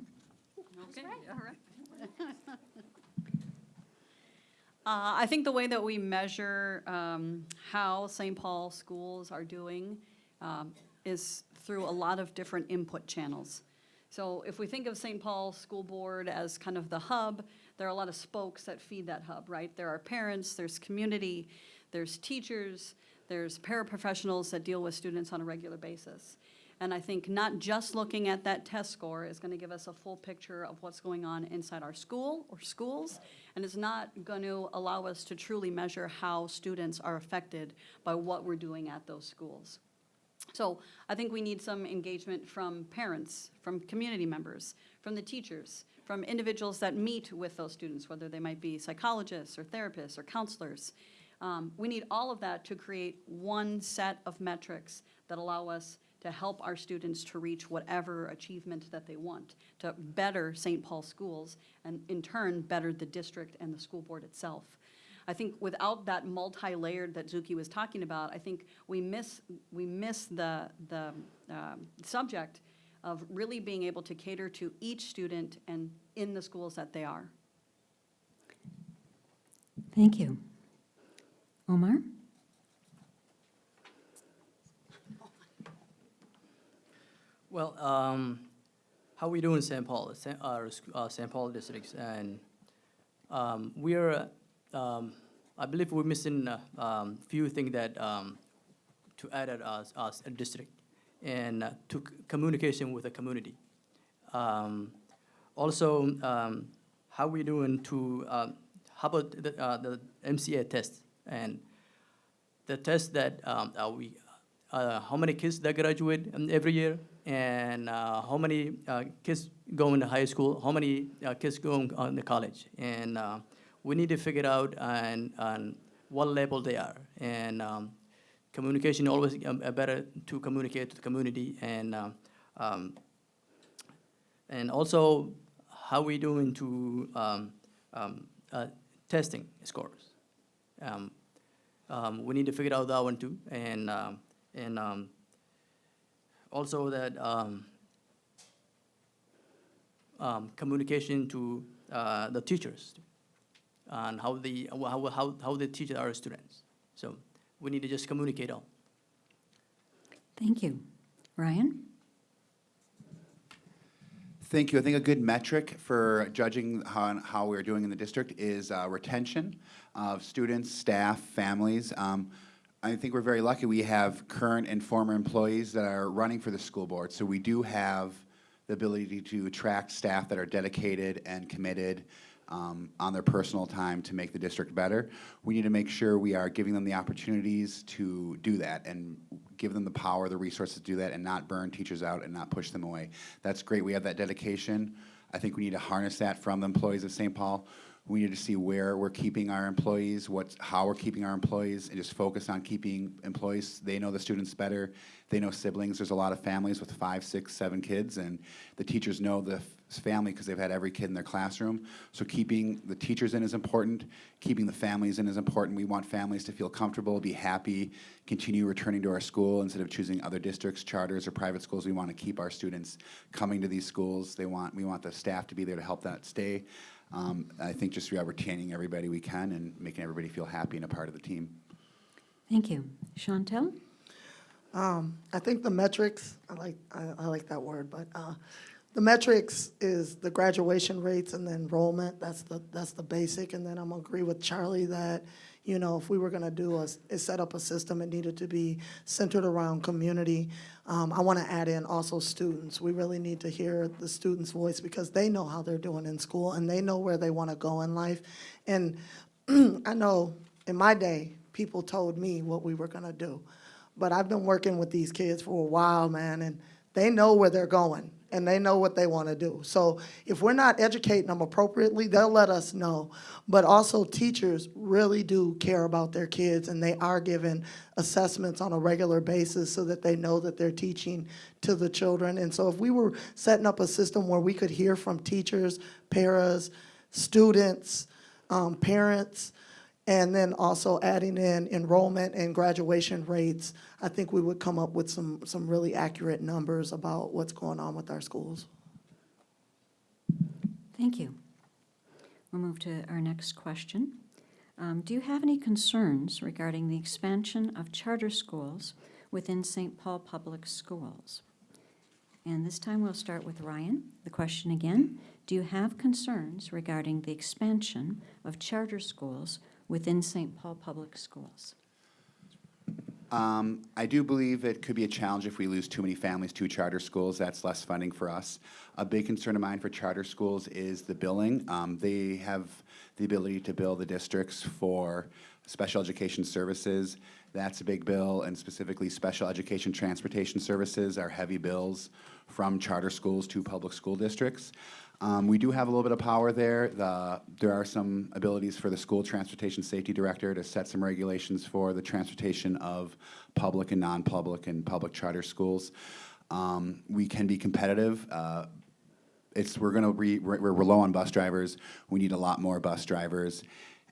Okay, all right. Uh, I think the way that we measure um, how St. Paul schools are doing um, is through a lot of different input channels. So if we think of St. Paul School Board as kind of the hub, there are a lot of spokes that feed that hub, right? There are parents, there's community, there's teachers, there's paraprofessionals that deal with students on a regular basis. And I think not just looking at that test score is going to give us a full picture of what's going on inside our school or schools, and it's not going to allow us to truly measure how students are affected by what we're doing at those schools. So I think we need some engagement from parents, from community members, from the teachers, from individuals that meet with those students, whether they might be psychologists or therapists or counselors. Um, we need all of that to create one set of metrics that allow us to help our students to reach whatever achievement that they want, to better St. Paul schools, and in turn, better the district and the school board itself. I think without that multi-layered that Zuki was talking about, I think we miss, we miss the, the um, subject of really being able to cater to each student and in the schools that they are. Thank you. Omar? Well, um, how we do in St. Paul, St. Uh, uh, St. Paul districts, and um, we are, um, I believe we're missing a um, few things that um, to add at us, us a district, and uh, to communication with the community. Um, also, um, how we doing to um, how about the, uh, the MCA test? And the test that um, uh, we, uh, how many kids that graduate um, every year, and uh, how many uh, kids go into high school, how many uh, kids go on to college, and uh, we need to figure out on, on what level they are, and um, communication always better to communicate to the community, and um, um, and also how we doing to um, um, uh, testing scores. We need to figure out that one too, and and also that communication to uh, the teachers and how the how how how they teach our students. So we need to just communicate all. Thank you. Ryan? Thank you. I think a good metric for judging how, how we're doing in the district is uh, retention of students, staff, families. Um, I think we're very lucky. We have current and former employees that are running for the school board. So we do have the ability to attract staff that are dedicated and committed um, on their personal time to make the district better. We need to make sure we are giving them the opportunities to do that and give them the power, the resources to do that, and not burn teachers out and not push them away. That's great. We have that dedication. I think we need to harness that from the employees of St. Paul. We need to see where we're keeping our employees, what's, how we're keeping our employees, and just focus on keeping employees. They know the students better. They know siblings. There's a lot of families with five, six, seven kids, and the teachers know the family because they've had every kid in their classroom. So keeping the teachers in is important. Keeping the families in is important. We want families to feel comfortable, be happy, continue returning to our school instead of choosing other districts, charters, or private schools. We want to keep our students coming to these schools. They want, we want the staff to be there to help that stay. Um, I think just yeah, retaining everybody we can and making everybody feel happy and a part of the team. Thank you. Chantel? Um, I think the metrics, I like, I, I like that word, but, uh, the metrics is the graduation rates and the enrollment, that's the, that's the basic, and then I'm gonna agree with Charlie that, you know, if we were gonna do a, is set up a system, it needed to be centered around community. Um, I wanna add in also students, we really need to hear the students' voice, because they know how they're doing in school, and they know where they wanna go in life. And I know, in my day, people told me what we were gonna do. But I've been working with these kids for a while, man, and they know where they're going and they know what they want to do. So if we're not educating them appropriately, they'll let us know. But also teachers really do care about their kids and they are given assessments on a regular basis so that they know that they're teaching to the children. And so if we were setting up a system where we could hear from teachers, paras, students, um, parents, and then also adding in enrollment and graduation rates, I think we would come up with some, some really accurate numbers about what's going on with our schools. Thank you. We'll move to our next question. Um, Do you have any concerns regarding the expansion of charter schools within St. Paul Public Schools? And this time we'll start with Ryan. The question again, do you have concerns regarding the expansion of charter schools within St. Paul Public Schools? Um, I do believe it could be a challenge if we lose too many families to charter schools. That's less funding for us. A big concern of mine for charter schools is the billing. Um, they have the ability to bill the districts for special education services. That's a big bill, and specifically special education transportation services are heavy bills from charter schools to public school districts. Um, we do have a little bit of power there. The, there are some abilities for the school transportation safety director to set some regulations for the transportation of public and non-public and public charter schools. Um, we can be competitive. Uh, it's, we're gonna, re, we're, we're low on bus drivers. We need a lot more bus drivers.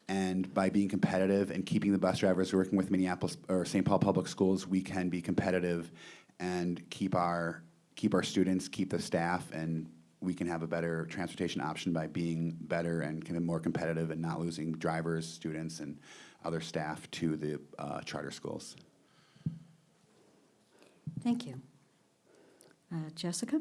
And by being competitive and keeping the bus drivers working with Minneapolis or St. Paul Public Schools, we can be competitive and keep our, keep our students, keep the staff, and we can have a better transportation option by being better and kind of more competitive and not losing drivers, students, and other staff to the uh, charter schools. Thank you. Uh, Jessica?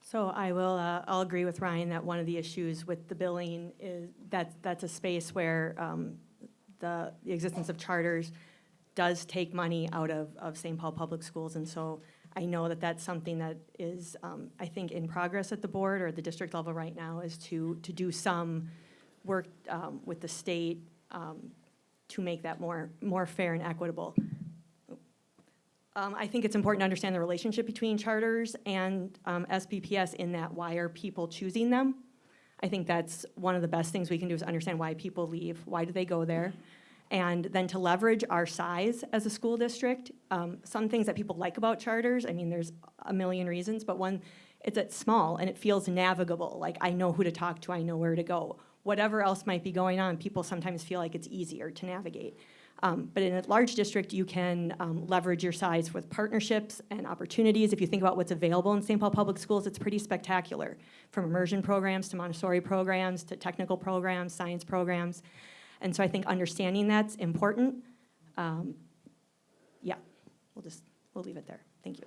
So I will, uh, I'll agree with Ryan that one of the issues with the billing is that that's a space where um, the, the existence of charters does take money out of, of St. Paul Public Schools. And so I know that that's something that is, um, I think, in progress at the board or at the district level right now is to, to do some work um, with the state um, to make that more, more fair and equitable. Um, I think it's important to understand the relationship between charters and um, SPPS in that why are people choosing them? I think that's one of the best things we can do is understand why people leave, why do they go there? And then to leverage our size as a school district, um, some things that people like about charters, I mean, there's a million reasons, but one, it's it's small and it feels navigable, like I know who to talk to, I know where to go. Whatever else might be going on, people sometimes feel like it's easier to navigate. Um, But in a large district, you can um, leverage your size with partnerships and opportunities. If you think about what's available in St. Paul Public Schools, it's pretty spectacular, from immersion programs to Montessori programs to technical programs, science programs. And so I think understanding that's important. Um, Yeah, we'll just, we'll leave it there. Thank you.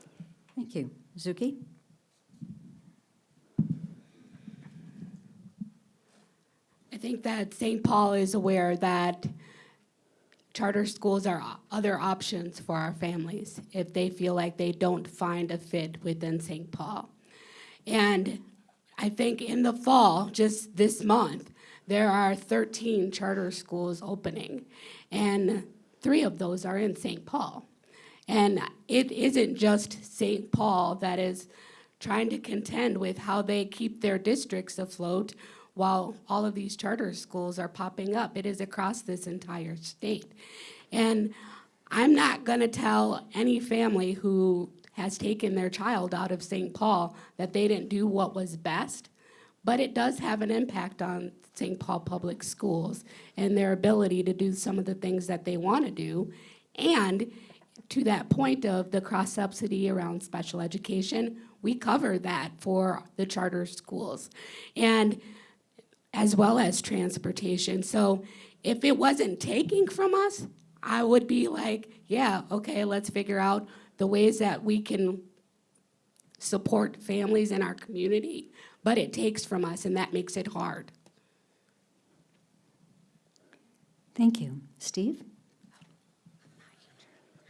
Thank you. Zuki? I think that St. Paul is aware that charter schools are other options for our families if they feel like they don't find a fit within St. Paul. And I think in the fall, just this month, there are 13 charter schools opening, and three of those are in St. Paul. And it isn't just St. Paul that is trying to contend with how they keep their districts afloat while all of these charter schools are popping up. It is across this entire state. And I'm not going to tell any family who has taken their child out of St. Paul that they didn't do what was best, but it does have an impact on St. Paul Public Schools and their ability to do some of the things that they want to do. And to that point of the cross subsidy around special education, we cover that for the charter schools. And as well as transportation. So if it wasn't taking from us, I would be like, yeah, okay, let's figure out the ways that we can support families in our community. But it takes from us, and that makes it hard. Thank you. Steve?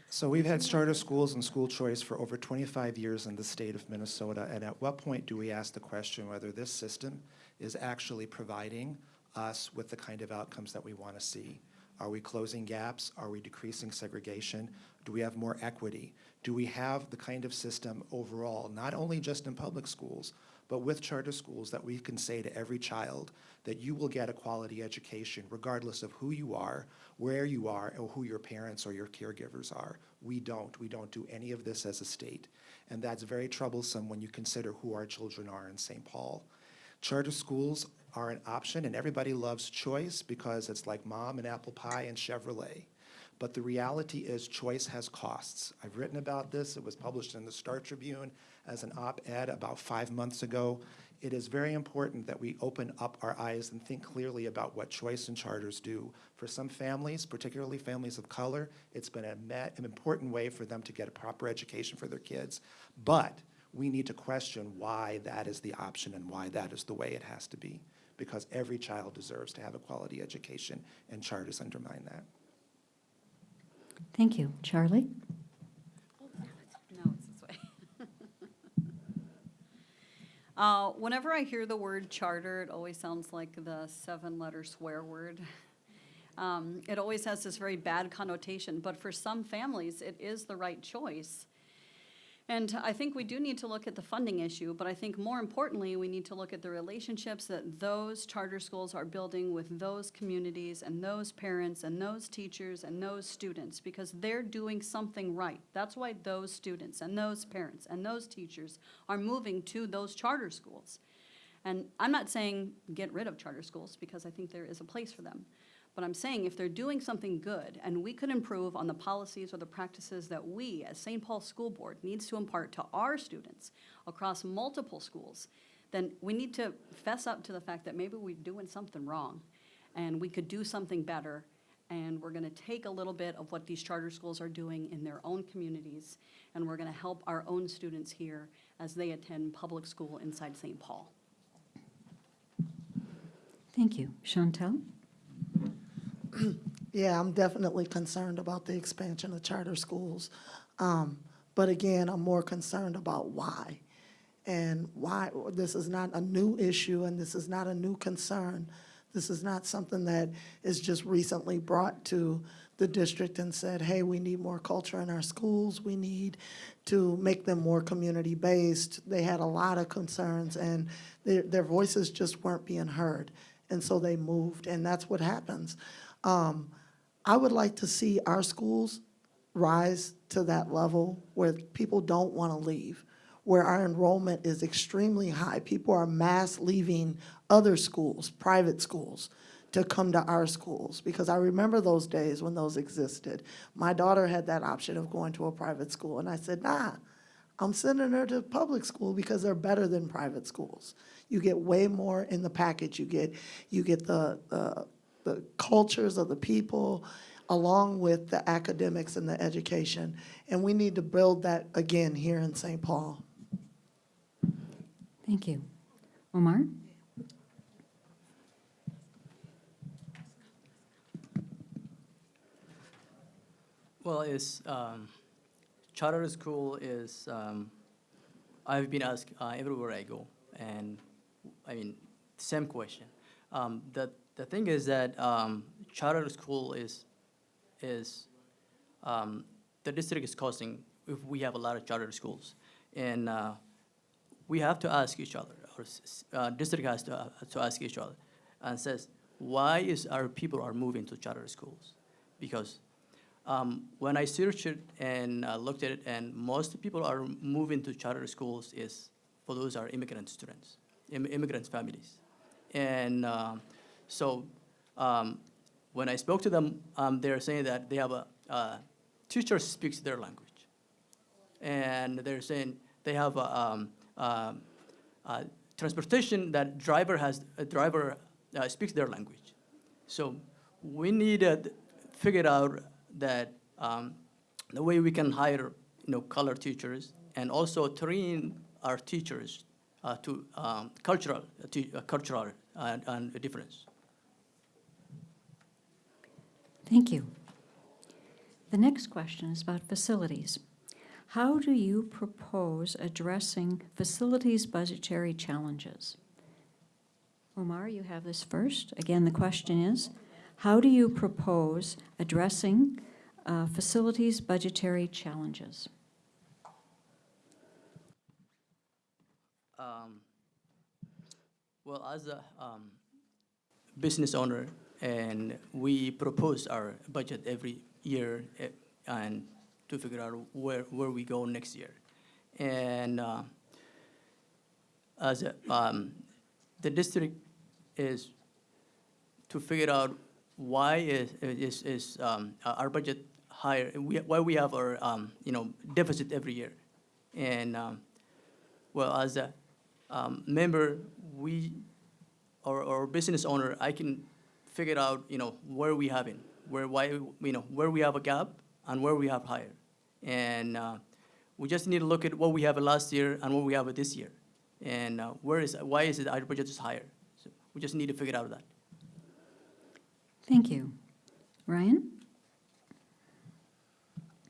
So we've had charter schools and school choice for over 25 years in the state of Minnesota, and at what point do we ask the question whether this system is actually providing us with the kind of outcomes that we want to see? Are we closing gaps? Are we decreasing segregation? Do we have more equity? Do we have the kind of system overall, not only just in public schools, but with charter schools that we can say to every child that you will get a quality education regardless of who you are, where you are, or who your parents or your caregivers are. We don't. We don't do any of this as a state. And that's very troublesome when you consider who our children are in St. Paul. Charter schools are an option, and everybody loves choice because it's like mom and apple pie and Chevrolet. But the reality is choice has costs. I've written about this. It was published in the Star Tribune as an op-ed about five months ago. It is very important that we open up our eyes and think clearly about what choice and charters do. For some families, particularly families of color, it's been an important way for them to get a proper education for their kids. But we need to question why that is the option and why that is the way it has to be. Because every child deserves to have a quality education, and charters undermine that. Thank you. Charlie? No, it's this way. Uh, Whenever I hear the word charter, it always sounds like the seven-letter swear word. Um, It always has this very bad connotation, but for some families, it is the right choice. And I think we do need to look at the funding issue, but I think more importantly, we need to look at the relationships that those charter schools are building with those communities and those parents and those teachers and those students, because they're doing something right. That's why those students and those parents and those teachers are moving to those charter schools. And I'm not saying get rid of charter schools, because I think there is a place for them. But I'm saying if they're doing something good, and we could improve on the policies or the practices that we, as St. Paul School Board, needs to impart to our students across multiple schools, then we need to fess up to the fact that maybe we're doing something wrong, and we could do something better, and we're gonna take a little bit of what these charter schools are doing in their own communities, and we're gonna help our own students here as they attend public school inside St. Paul. Thank you. Chantel? Yeah, I'm definitely concerned about the expansion of charter schools. Um, But again, I'm more concerned about why. And why, this is not a new issue and this is not a new concern. This is not something that is just recently brought to the district and said, hey, we need more culture in our schools. We need to make them more community-based. They had a lot of concerns and their, their voices just weren't being heard. And so they moved, and that's what happens. Um, I would like to see our schools rise to that level where people don't want to leave, where our enrollment is extremely high. People are mass leaving other schools, private schools, to come to our schools, because I remember those days when those existed. My daughter had that option of going to a private school, and I said, nah, I'm sending her to public school because they're better than private schools. You get way more in the package. You get, you get the, the, the cultures of the people along with the academics and the education. And we need to build that again here in St. Paul. Thank you. Omar? Well, it's, um, charter school is, um, I've been asked uh, everywhere I go, and I mean, same question. Um, the, the thing is that um, charter school is, is, um, the district is costing, if we have a lot of charter schools. And uh, we have to ask each other, or uh, district has to, uh, to ask each other, and says, why is our people are moving to charter schools? Because um, when I searched it and uh, looked at it, and most people are moving to charter schools is for those are immigrant students, Im- immigrant families, and um, so um, when I spoke to them, um, they're saying that they have a uh, teacher speaks their language, and they're saying they have a, um, transportation that driver has a driver uh, speaks their language. So we need to figure out that um, the way we can hire, you know, color teachers and also train our teachers uh, to um, cultural, uh, uh, cultural and, and difference. Thank you. The next question is about facilities. How do you propose addressing facilities budgetary challenges? Omar, you have this first. Again, the question is, how do you propose addressing uh, facilities budgetary challenges? Um, well, as a um, business owner, and we propose our budget every year eh, and to figure out where, where we go next year. And uh, as a, um, the district is to figure out why is, is, is um, our budget higher, we, why we have our, um, you know, deficit every year. And um, well, as a um, member, we, or, or business owner, I can figure out, you know, where we having, where, why, you know, where we have a gap and where we have higher. And uh, we just need to look at what we have last year and what we have this year. And uh, where is, why is it our budget is higher? So we just need to figure out that. Thank you. Ryan?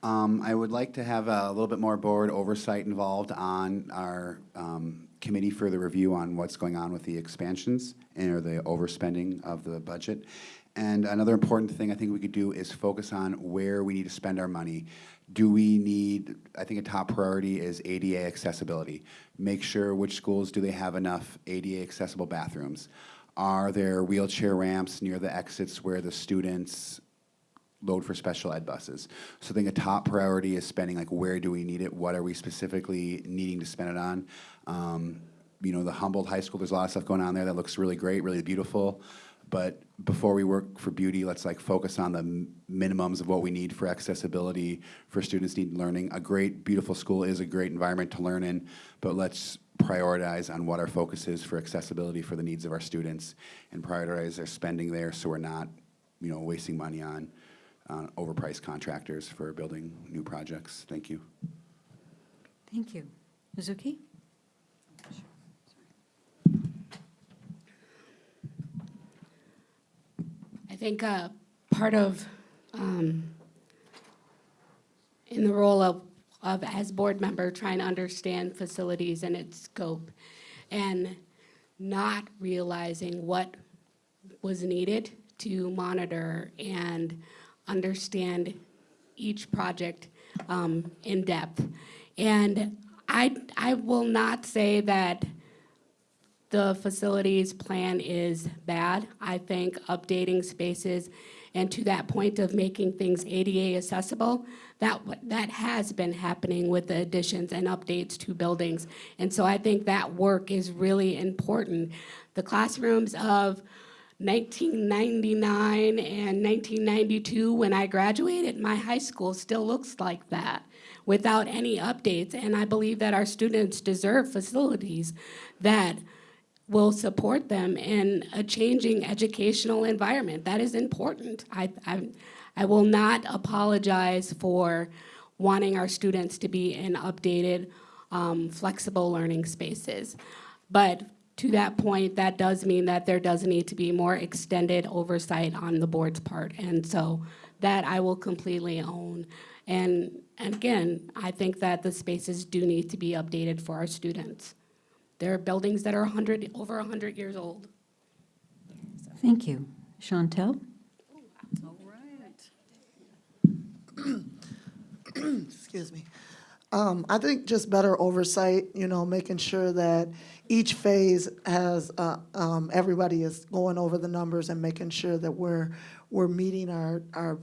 Um, I would like to have a little bit more board oversight involved on our um, committee for the review on what's going on with the expansions and or the overspending of the budget. And another important thing I think we could do is focus on where we need to spend our money. Do we need, I think a top priority is ADA accessibility. Make sure which schools do they have enough ADA accessible bathrooms? Are there wheelchair ramps near the exits where the students load for special ed buses. So I think a top priority is spending like where do we need it? What are we specifically needing to spend it on? Um, you know, the Humboldt High School, there's a lot of stuff going on there that looks really great, really beautiful. But before we work for beauty, let's like focus on the minimums of what we need for accessibility for students need learning. A great, beautiful school is a great environment to learn in, but let's prioritize on what our focus is for accessibility for the needs of our students and prioritize our spending there so we're not, you know, wasting money on uh, overpriced contractors for building new projects. Thank you. Thank you. Mizuki? I think uh, part of, um, in the role of, of as board member, trying to understand facilities and its scope, and not realizing what was needed to monitor and understand each project um, in depth. And I, I will not say that the facilities plan is bad. I think updating spaces and to that point of making things ADA accessible, that, that has been happening with the additions and updates to buildings. And so I think that work is really important. The classrooms of 1999 and 1992, when I graduated, my high school still looks like that without any updates. And I believe that our students deserve facilities that will support them in a changing educational environment. That is important. I, I, I will not apologize for wanting our students to be in updated, um, flexible learning spaces. But to that point, that does mean that there does need to be more extended oversight on the board's part. And so that I will completely own. And, and again, I think that the spaces do need to be updated for our students. There are buildings that are 100, over 100 years old. Thank you. Chantel? All right. excuse me. Um, I think just better oversight, you know, making sure that each phase has, uh, um, everybody is going over the numbers and making sure that we're, we're meeting our, our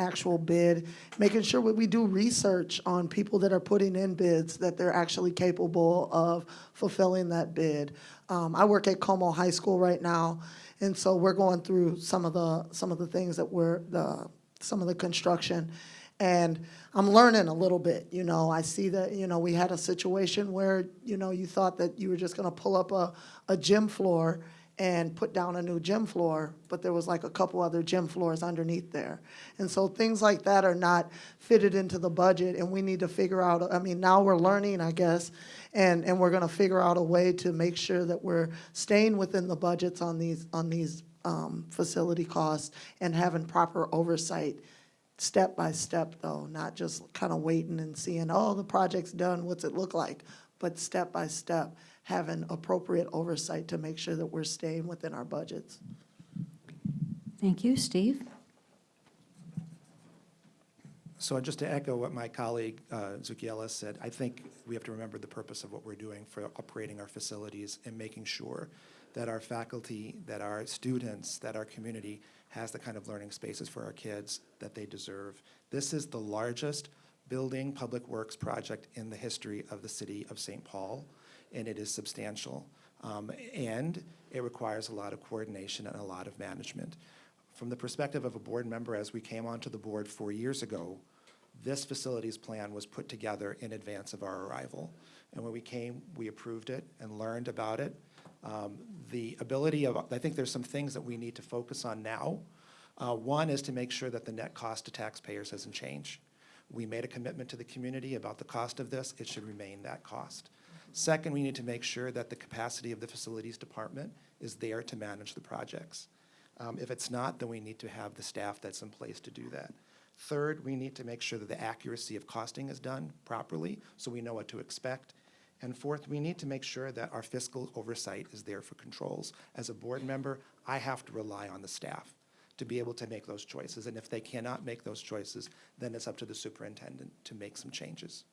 actual bid, making sure we do research on people that are putting in bids, that they're actually capable of fulfilling that bid. Um, I work at Como High School right now, and so we're going through some of the, some of the things that we're, the, some of the construction. And I'm learning a little bit, you know, I see that, you know, we had a situation where, you know, you thought that you were just gonna pull up a, a gym floor and put down a new gym floor, but there was like a couple other gym floors underneath there. And so things like that are not fitted into the budget, and we need to figure out, I mean, now we're learning, I guess, and, and we're gonna figure out a way to make sure that we're staying within the budgets on these, on these, um, facility costs and having proper oversight, step by step though, not just kind of waiting and seeing, oh, the project's done, what's it look like? But step by step, having appropriate oversight to make sure that we're staying within our budgets. Thank you. Steve? So just to echo what my colleague uh, Zuki Ellis said, I think we have to remember the purpose of what we're doing for operating our facilities and making sure that our faculty, that our students, that our community has the kind of learning spaces for our kids that they deserve. This is the largest building public works project in the history of the city of St. Paul, and it is substantial. Um, And it requires a lot of coordination and a lot of management. From the perspective of a board member, as we came onto the board four years ago, this facilities plan was put together in advance of our arrival. And when we came, we approved it and learned about it. Um, The ability of, I think there's some things that we need to focus on now. Uh, One is to make sure that the net cost to taxpayers doesn't change. We made a commitment to the community about the cost of this, it should remain that cost. Second, we need to make sure that the capacity of the facilities department is there to manage the projects. Um, If it's not, then we need to have the staff that's in place to do that. Third, we need to make sure that the accuracy of costing is done properly, so we know what to expect. And fourth, we need to make sure that our fiscal oversight is there for controls. As a board member, I have to rely on the staff to be able to make those choices. And if they cannot make those choices, then it's up to the superintendent to make some changes.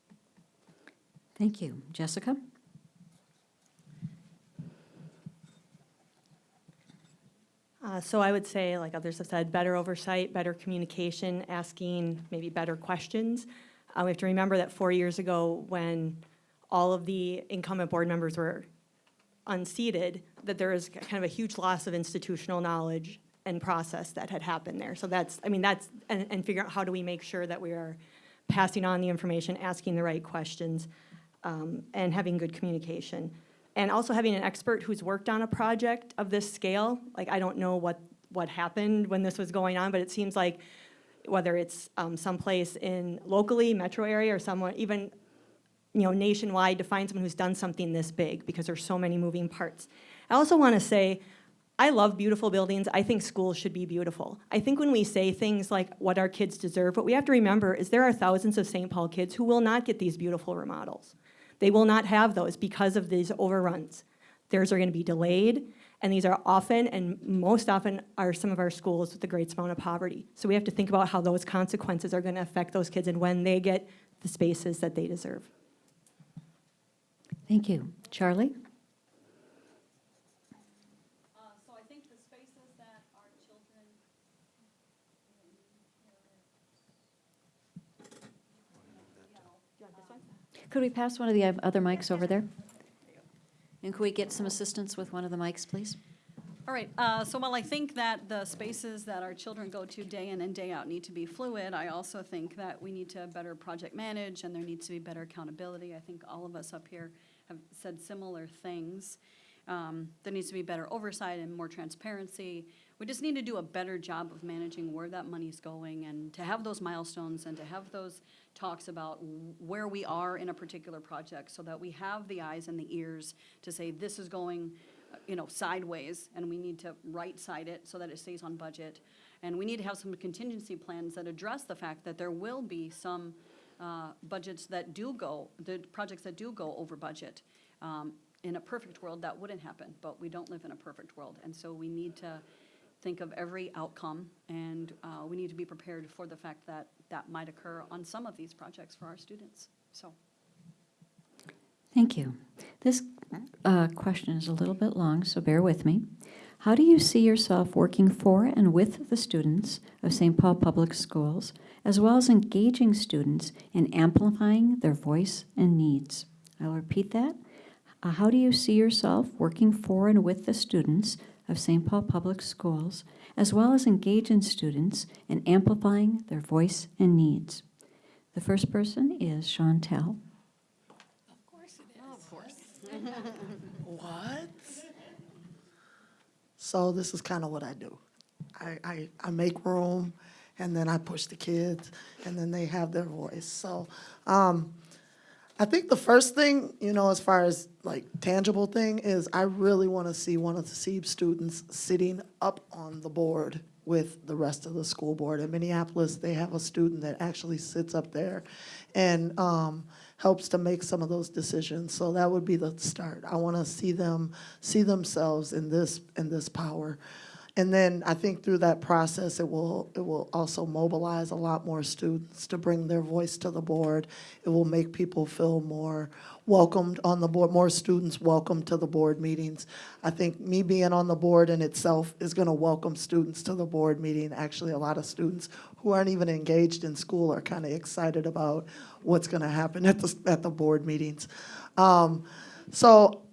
Thank you. Jessica? Uh, So I would say, like others have said, better oversight, better communication, asking maybe better questions. Uh, We have to remember that four years ago, when all of the incumbent board members were unseated, that there was kind of a huge loss of institutional knowledge and process that had happened there. So that's, I mean, that's, and, and figure out how do we make sure that we are passing on the information, asking the right questions, um, and having good communication. And also having an expert who's worked on a project of this scale, like, I don't know what, what happened when this was going on, but it seems like whether it's um, someplace in locally, metro area, or somewhere, even, you know, nationwide, to find someone who's done something this big, because there's so many moving parts. I also want to say, I love beautiful buildings. I think schools should be beautiful. I think when we say things like what our kids deserve, what we have to remember is there are thousands of St. Paul kids who will not get these beautiful remodels. They will not have those because of these overruns. Theirs are going to be delayed, and these are often, and most often, are some of our schools with the greatest amount of poverty. So we have to think about how those consequences are going to affect those kids and when they get the spaces that they deserve. Thank you. Charlie? Could we pass one of the other mics over there? And could we get some assistance with one of the mics, please? All right, uh, so while I think that the spaces that our children go to day in and day out need to be fluid, I also think that we need to better project manage and there needs to be better accountability. I think all of us up here have said similar things. Um, There needs to be better oversight and more transparency. We just need to do a better job of managing where that money's going and to have those milestones and to have those talks about where we are in a particular project so that we have the eyes and the ears to say, this is going, uh, you know, sideways, and we need to right-side it so that it stays on budget. And we need to have some contingency plans that address the fact that there will be some uh, budgets that do go, the projects that do go over budget. Um, In a perfect world, that wouldn't happen, but we don't live in a perfect world. And so we need to think of every outcome, and uh, we need to be prepared for the fact that that might occur on some of these projects for our students, so. Thank you. This uh, question is a little bit long, so bear with me. How do you see yourself working for and with the students of St. Paul Public Schools, as well as engaging students in amplifying their voice and needs? I'll repeat that. Uh, How do you see yourself working for and with the students of St. Paul Public Schools, as well as engaging students in amplifying their voice and needs? The first person is Chauntyll. Of course it is. Oh, of course. what? So this is kind of what I do. I, I, I make room, and then I push the kids, and then they have their voice. So, um, I think the first thing, you know, as far as like tangible thing, is I really want to see one of the SEEB students sitting up on the board with the rest of the school board. In Minneapolis, they have a student that actually sits up there and um, helps to make some of those decisions. So that would be the start. I want to see them see themselves in this in this power. And then I think through that process, it will, it will also mobilize a lot more students to bring their voice to the board. It will make people feel more welcomed on the board, more students welcome to the board meetings. I think me being on the board in itself is gonna welcome students to the board meeting. Actually, a lot of students who aren't even engaged in school are kind of excited about what's gonna happen at the, at the board meetings. Um, so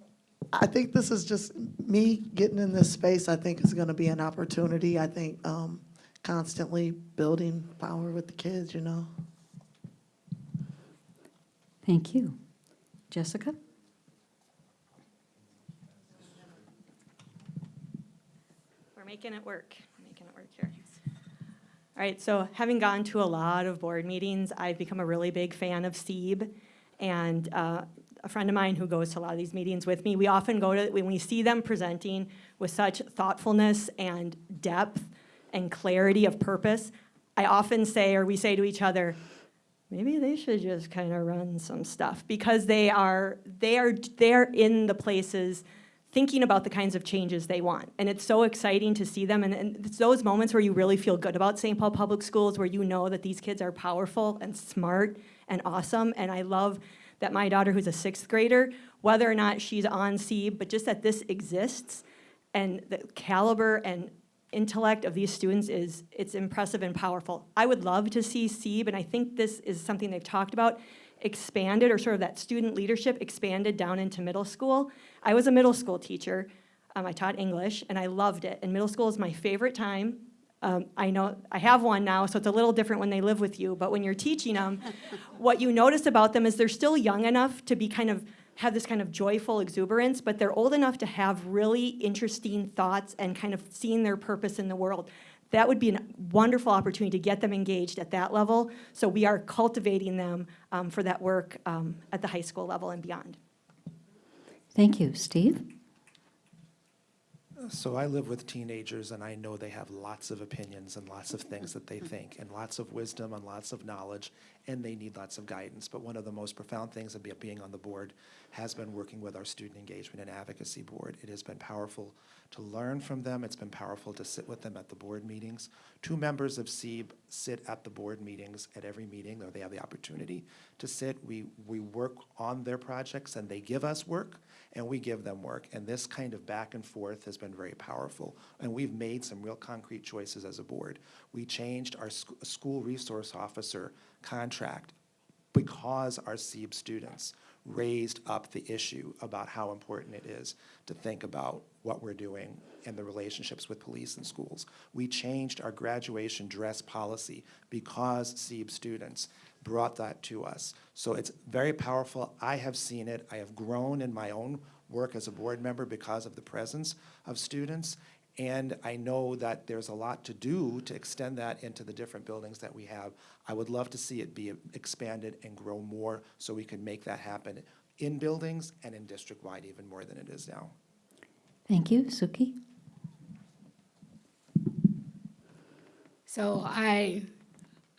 I think this is just me getting in this space, I think is gonna be an opportunity. I think, um, constantly building power with the kids, you know? Thank you. Jessica? We're making it work. We're making it work here. All right, so having gone to a lot of board meetings, I've become a really big fan of SEEB. And uh, a friend of mine who goes to a lot of these meetings with me, we often go to, when we see them presenting with such thoughtfulness and depth and clarity of purpose, I often say, or we say to each other, maybe they should just kind of run some stuff because they are they are they're in the places thinking about the kinds of changes they want. And it's so exciting to see them and, and it's those moments where you really feel good about st paul public schools where you know that these kids are powerful and smart and awesome. And i love that my daughter who's a sixth grader whether or not she's on SEEB, but just that this exists and the caliber and intellect of these students is, it's impressive and powerful. I would love to see SEEB, and I think this is something they've talked about, expanded, or sort of that student leadership expanded down into middle school. I was a middle school teacher. Um, I taught English, and I loved it. And middle school is my favorite time. Um, I know, I have one now, so it's a little different when they live with you, but when you're teaching them, what you notice about them is they're still young enough to be kind of have this kind of joyful exuberance, but they're old enough to have really interesting thoughts and kind of seeing their purpose in the world. That would be a wonderful opportunity to get them engaged at that level. So we are cultivating them um, for that work um, at the high school level and beyond. Thank you. Steve? So I live with teenagers, and I know they have lots of opinions and lots of things that they think, and lots of wisdom and lots of knowledge, and they need lots of guidance. But one of the most profound things of being on the board has been working with our student engagement and advocacy board. It has been powerful to learn from them. It's been powerful to sit with them at the board meetings. Two members of SEEB sit at the board meetings at every meeting, or they have the opportunity to sit. We, we work on their projects, and they give us work and we give them work. And this kind of back and forth has been very powerful. And we've made some real concrete choices as a board. We changed our sc- school resource officer contract because our SEEB students raised up the issue about how important it is to think about what we're doing and the relationships with police and schools. We changed our graduation dress policy because SEEB students brought that to us. So it's very powerful. I have seen it. I have grown in my own work as a board member because of the presence of students. And I know that there's a lot to do to extend that into the different buildings that we have. I would love to see it be expanded and grow more so we can make that happen in buildings and in district-wide even more than it is now. Thank you. Zuki? So I,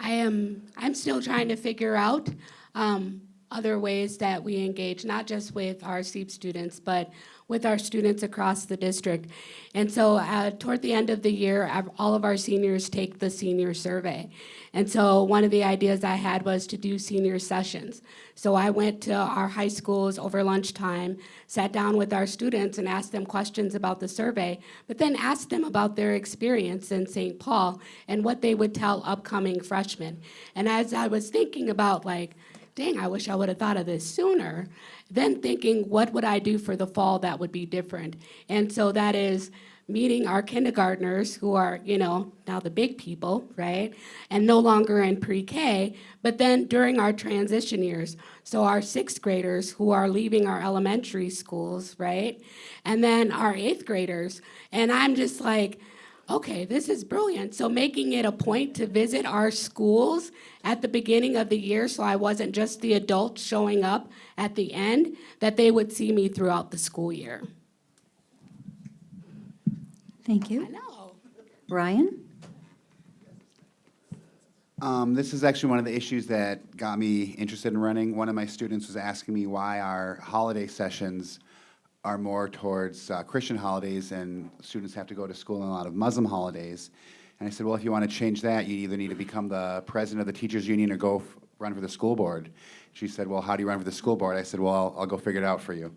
I am, I'm still trying to figure out um, other ways that we engage, not just with our SEEB students, but with our students across the district. And so uh, toward the end of the year, all of our seniors take the senior survey. And so one of the ideas I had was to do senior sessions. So I went to our high schools over lunchtime, sat down with our students and asked them questions about the survey, but then asked them about their experience in St. Paul and what they would tell upcoming freshmen. And as I was thinking about like, dang, I wish I would have thought of this sooner. Then thinking, what would I do for the fall that would be different? And so that is meeting our kindergartners who are, you know, now the big people, right? And no longer in pre-K, but then during our transition years. So our sixth graders who are leaving our elementary schools, right? And then our eighth graders. And I'm just like, okay, this is brilliant. So making it a point to visit our schools at the beginning of the year so I wasn't just the adult showing up at the end, that they would see me throughout the school year. Thank you. I you. know. Ryan? Um, this is actually one of the issues that got me interested in running. One of my students was asking me why our holiday sessions are more towards uh, Christian holidays and students have to go to school on a lot of Muslim holidays. And I said, well, if you want to change that, you either need to become the president of the teachers union or go run for the school board. She said, well, how do you run for the school board? I said, well, I'll, I'll go figure it out for you.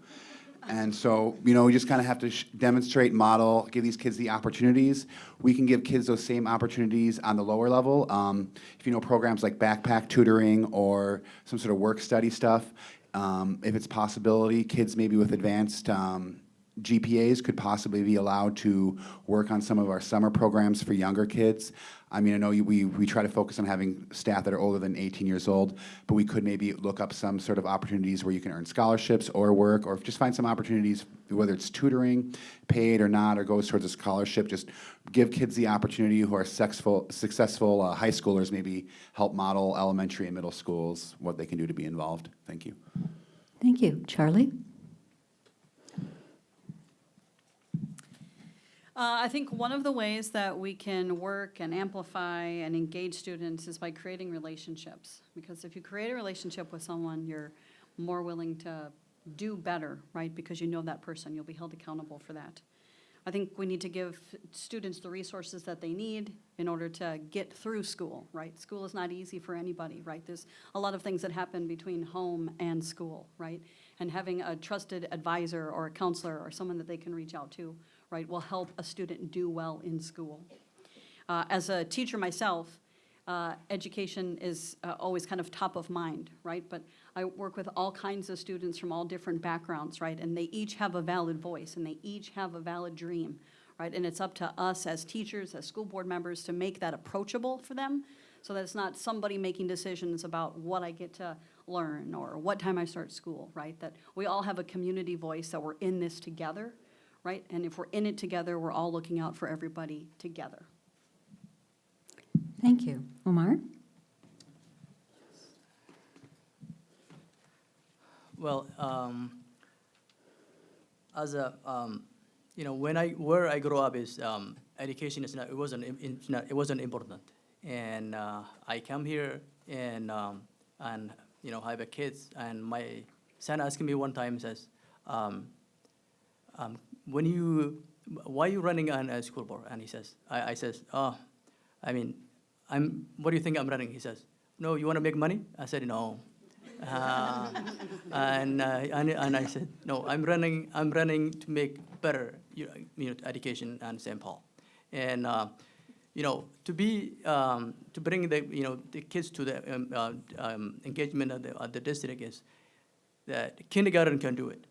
And so, you know, we just kind of have to demonstrate, model, give these kids the opportunities. We can give kids those same opportunities on the lower level. Um, if you know programs like backpack tutoring or some sort of work study stuff, um, if it's possibility, kids maybe with advanced um, GPAs could possibly be allowed to work on some of our summer programs for younger kids. I mean, I know we, we try to focus on having staff that are older than 18 years old, but we could maybe look up some sort of opportunities where you can earn scholarships or work, or just find some opportunities, whether it's tutoring, paid or not, or goes towards a scholarship. Just give kids the opportunity who are successful, successful uh, high schoolers, maybe help model elementary and middle schools what they can do to be involved. Thank you. Thank you. Charlie? Uh, I think one of the ways that we can work and amplify and engage students is by creating relationships. Because if you create a relationship with someone, you're more willing to do better, right? Because you know that person, you'll be held accountable for that. I think we need to give students the resources that they need in order to get through school, right? School is not easy for anybody, right? There's a lot of things that happen between home and school, right? And having a trusted advisor or a counselor or someone that they can reach out to, right, will help a student do well in school. Uh, As a teacher myself, uh, education is uh, always kind of top of mind, right? But I work with all kinds of students from all different backgrounds, right? And they each have a valid voice, and they each have a valid dream, right? And it's up to us as teachers, as school board members, to make that approachable for them, so that it's not somebody making decisions about what I get to learn or what time I start school, right? That we all have a community voice, that we're in this together, right? And if we're in it together, we're all looking out for everybody together. Thank you. Omar? Well, um, as a, um, you know, when I, where I grew up is, um, education is not, it wasn't, it's not, it wasn't important. And, uh, I come here and, um, and, you know, I have a kids, and my son asked me one time, says, um, when you, why you running on a school board? And he says, I, I says, oh, I mean, I'm, what do you think I'm running? He says, no, you want to make money? I said, no. Uh, and, uh, and, and I said, no, I'm running, I'm running to make better, you know, education in St. Paul. And, uh, you know, to be, um, to bring the, you know, the kids to the um, uh, um, engagement of the, of the district is that kindergarten can do it.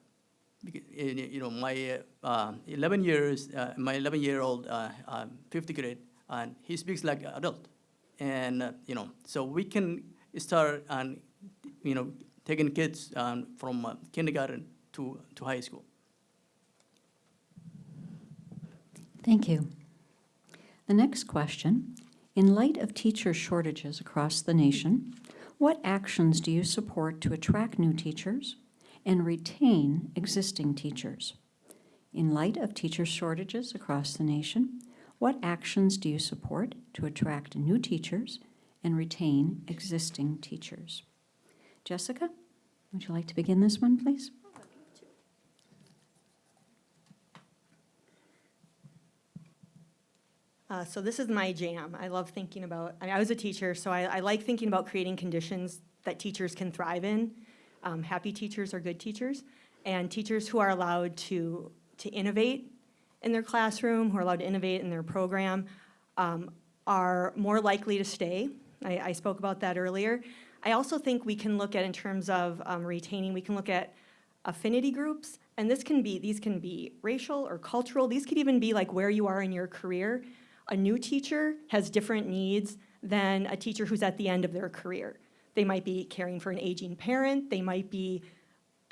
You know, my uh, 11 years, uh, my 11 year old, uh, uh, fifth grade, and he speaks like an adult. And, uh, you know, so we can start and, you know, taking kids um, from uh, kindergarten to, to high school. Thank you. The next question, in light of teacher shortages across the nation, what actions do you support to attract new teachers and retain existing teachers? In light of teacher shortages across the nation, what actions do you support to attract new teachers and retain existing teachers? Jessica, would you like to begin this one, please? Uh, so this is my jam. I love thinking about, I, mean, I was a teacher, so I, I like thinking about creating conditions that teachers can thrive in. Um, happy teachers are good teachers, and teachers who are allowed to, to innovate in their classroom, who are allowed to innovate in their program, um, are more likely to stay. I, I spoke about that earlier. I also think we can look at, in terms of um, retaining, we can look at affinity groups And this can be, these can be racial or cultural, these could even be like where you are in your career. A new teacher has different needs than a teacher who's at the end of their career. They might be caring for an aging parent, they might be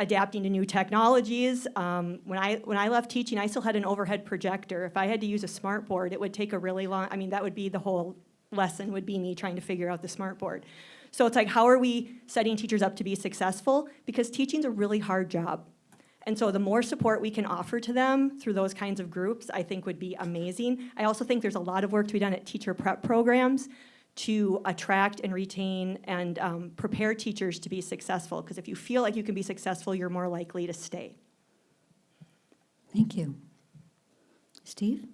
adapting to new technologies. Um, when I when I left teaching, I still had an overhead projector. If I had to use a smart board, it would take a really long. I mean, that would be the whole lesson. Would be me trying to figure out the smart board. So it's like, how are we setting teachers up to be successful? Because teaching's a really hard job. And so the more support we can offer to them through those kinds of groups, I think would be amazing. I also think there's a lot of work to be done at teacher prep programs to attract and retain and um, prepare teachers to be successful. Because if you feel like you can be successful, you're more likely to stay. Thank you. Steve?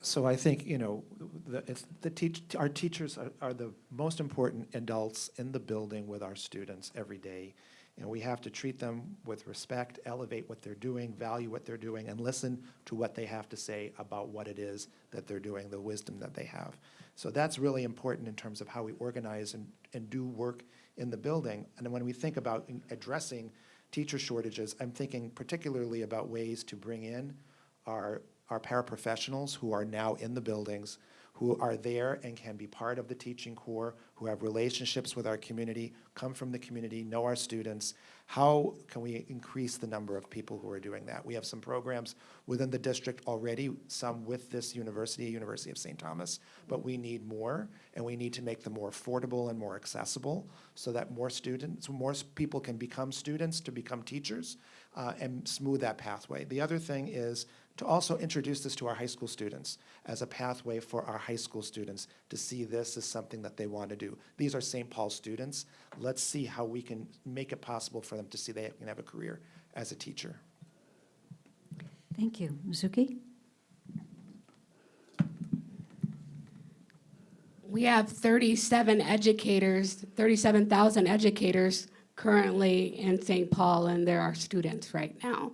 So I think, you know, the, it's, the teach, our teachers are, are the most important adults in the building with our students every day. And we have to treat them with respect, elevate what they're doing, value what they're doing, and listen to what they have to say about what it is that they're doing, the wisdom that they have. So that's really important in terms of how we organize and, and do work in the building. And when we think about addressing teacher shortages, I'm thinking particularly about ways to bring in our, our paraprofessionals who are now in the buildings, who are there and can be part of the teaching corps, who have relationships with our community, come from the community, know our students. How can we increase the number of people who are doing that? We have some programs within the district already, some with this university, University of St. Thomas, but we need more, and we need to make them more affordable and more accessible so that more students, more people can become students to become teachers uh, and smooth that pathway. The other thing is to also introduce this to our high school students as a pathway for our high school students to see this as something that they want to do. These are St. Paul students. Let's see how we can make it possible for them to see they can have a career as a teacher. Thank you. Mizuki? We have 37 educators, 37,000 educators currently in St. Paul, and there are students right now.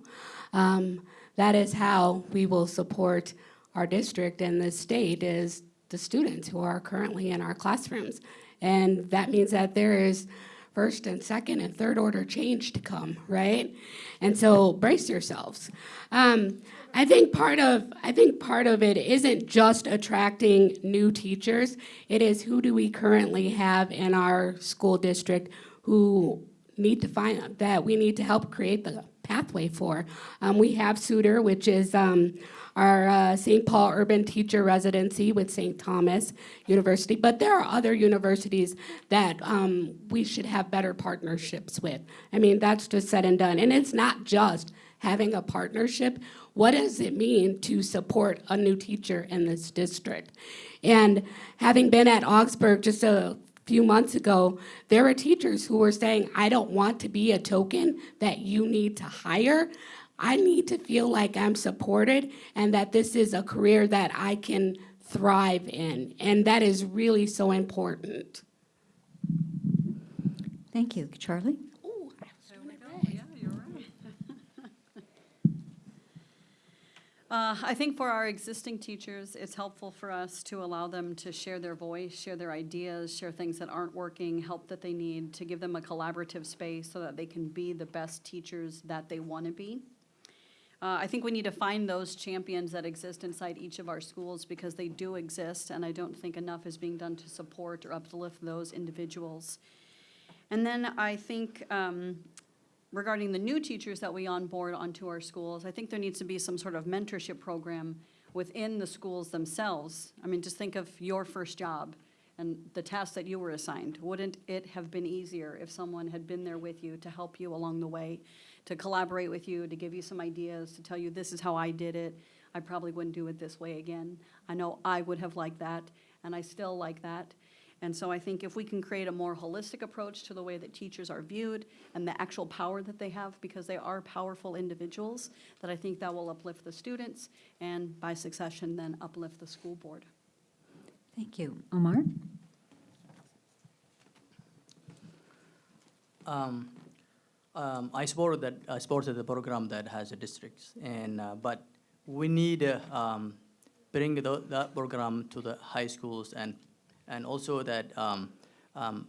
Um, That is how we will support our district and the state is the students who are currently in our classrooms. And that means that there is first and second and third order change to come, right? And so brace yourselves. Um, I think part of I think part of it isn't just attracting new teachers. It is who do we currently have in our school district who need to find that we need to help create the pathway for. Um, we have SUTR, which is um, our uh, St. Paul Urban Teacher Residency with St. Thomas University, but there are other universities that um, we should have better partnerships with. I mean, that's just said and done. And it's not just having a partnership. What does it mean to support a new teacher in this district? And having been at Augsburg just a few months ago, there were teachers who were saying, I don't want to be a token that you need to hire. I need to feel like I'm supported and that this is a career that I can thrive in. And that is really so important. Thank you. Charlie? Yeah, you're right. Uh, I think for our existing teachers, it's helpful for us to allow them to share their voice, share their ideas, share things that aren't working, help that they need, to give them a collaborative space so that they can be the best teachers that they want to be. Uh, I think we need to find those champions that exist inside each of our schools because they do exist, and I don't think enough is being done to support or uplift those individuals. And then I think um, regarding the new teachers that we onboard onto our schools, I think there needs to be some sort of mentorship program within the schools themselves. I mean, just think of your first job and the task that you were assigned. Wouldn't it have been easier if someone had been there with you to help you along the way, to collaborate with you, to give you some ideas, to tell you, this is how I did it. I probably wouldn't do it this way again. I know I would have liked that, and I still like that. And so I think if we can create a more holistic approach to the way that teachers are viewed and the actual power that they have, because they are powerful individuals, that I think that will uplift the students and by succession then uplift the school board. Thank you. Omar? Um, um, I support that, I support the program that has a districts, and, uh, but we need to um, bring tho- that program to the high schools and, and also that um, um,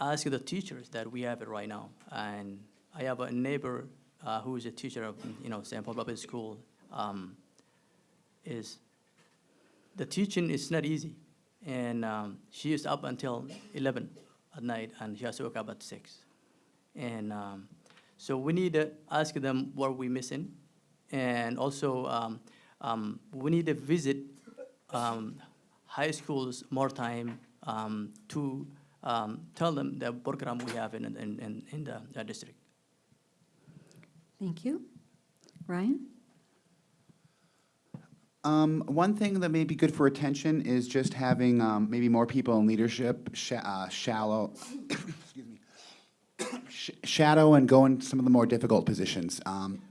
ask the teachers that we have it right now and I have a neighbor uh, who is a teacher of, you know, St. Paul Public School. Um, is the teaching is not easy, and um, she is up until 11 at night, and she has to wake up at six. And um, so we need to ask them what we're missing, and also um, um, we need to visit um, high schools more time um, to um, tell them the program we have in, in, in, in the, the district. Thank you. Ryan? Um, one thing that may be good for attention is just having um, maybe more people in leadership, sha- uh, shallow, excuse me, sh- shadow and go in some of the more difficult positions. Um,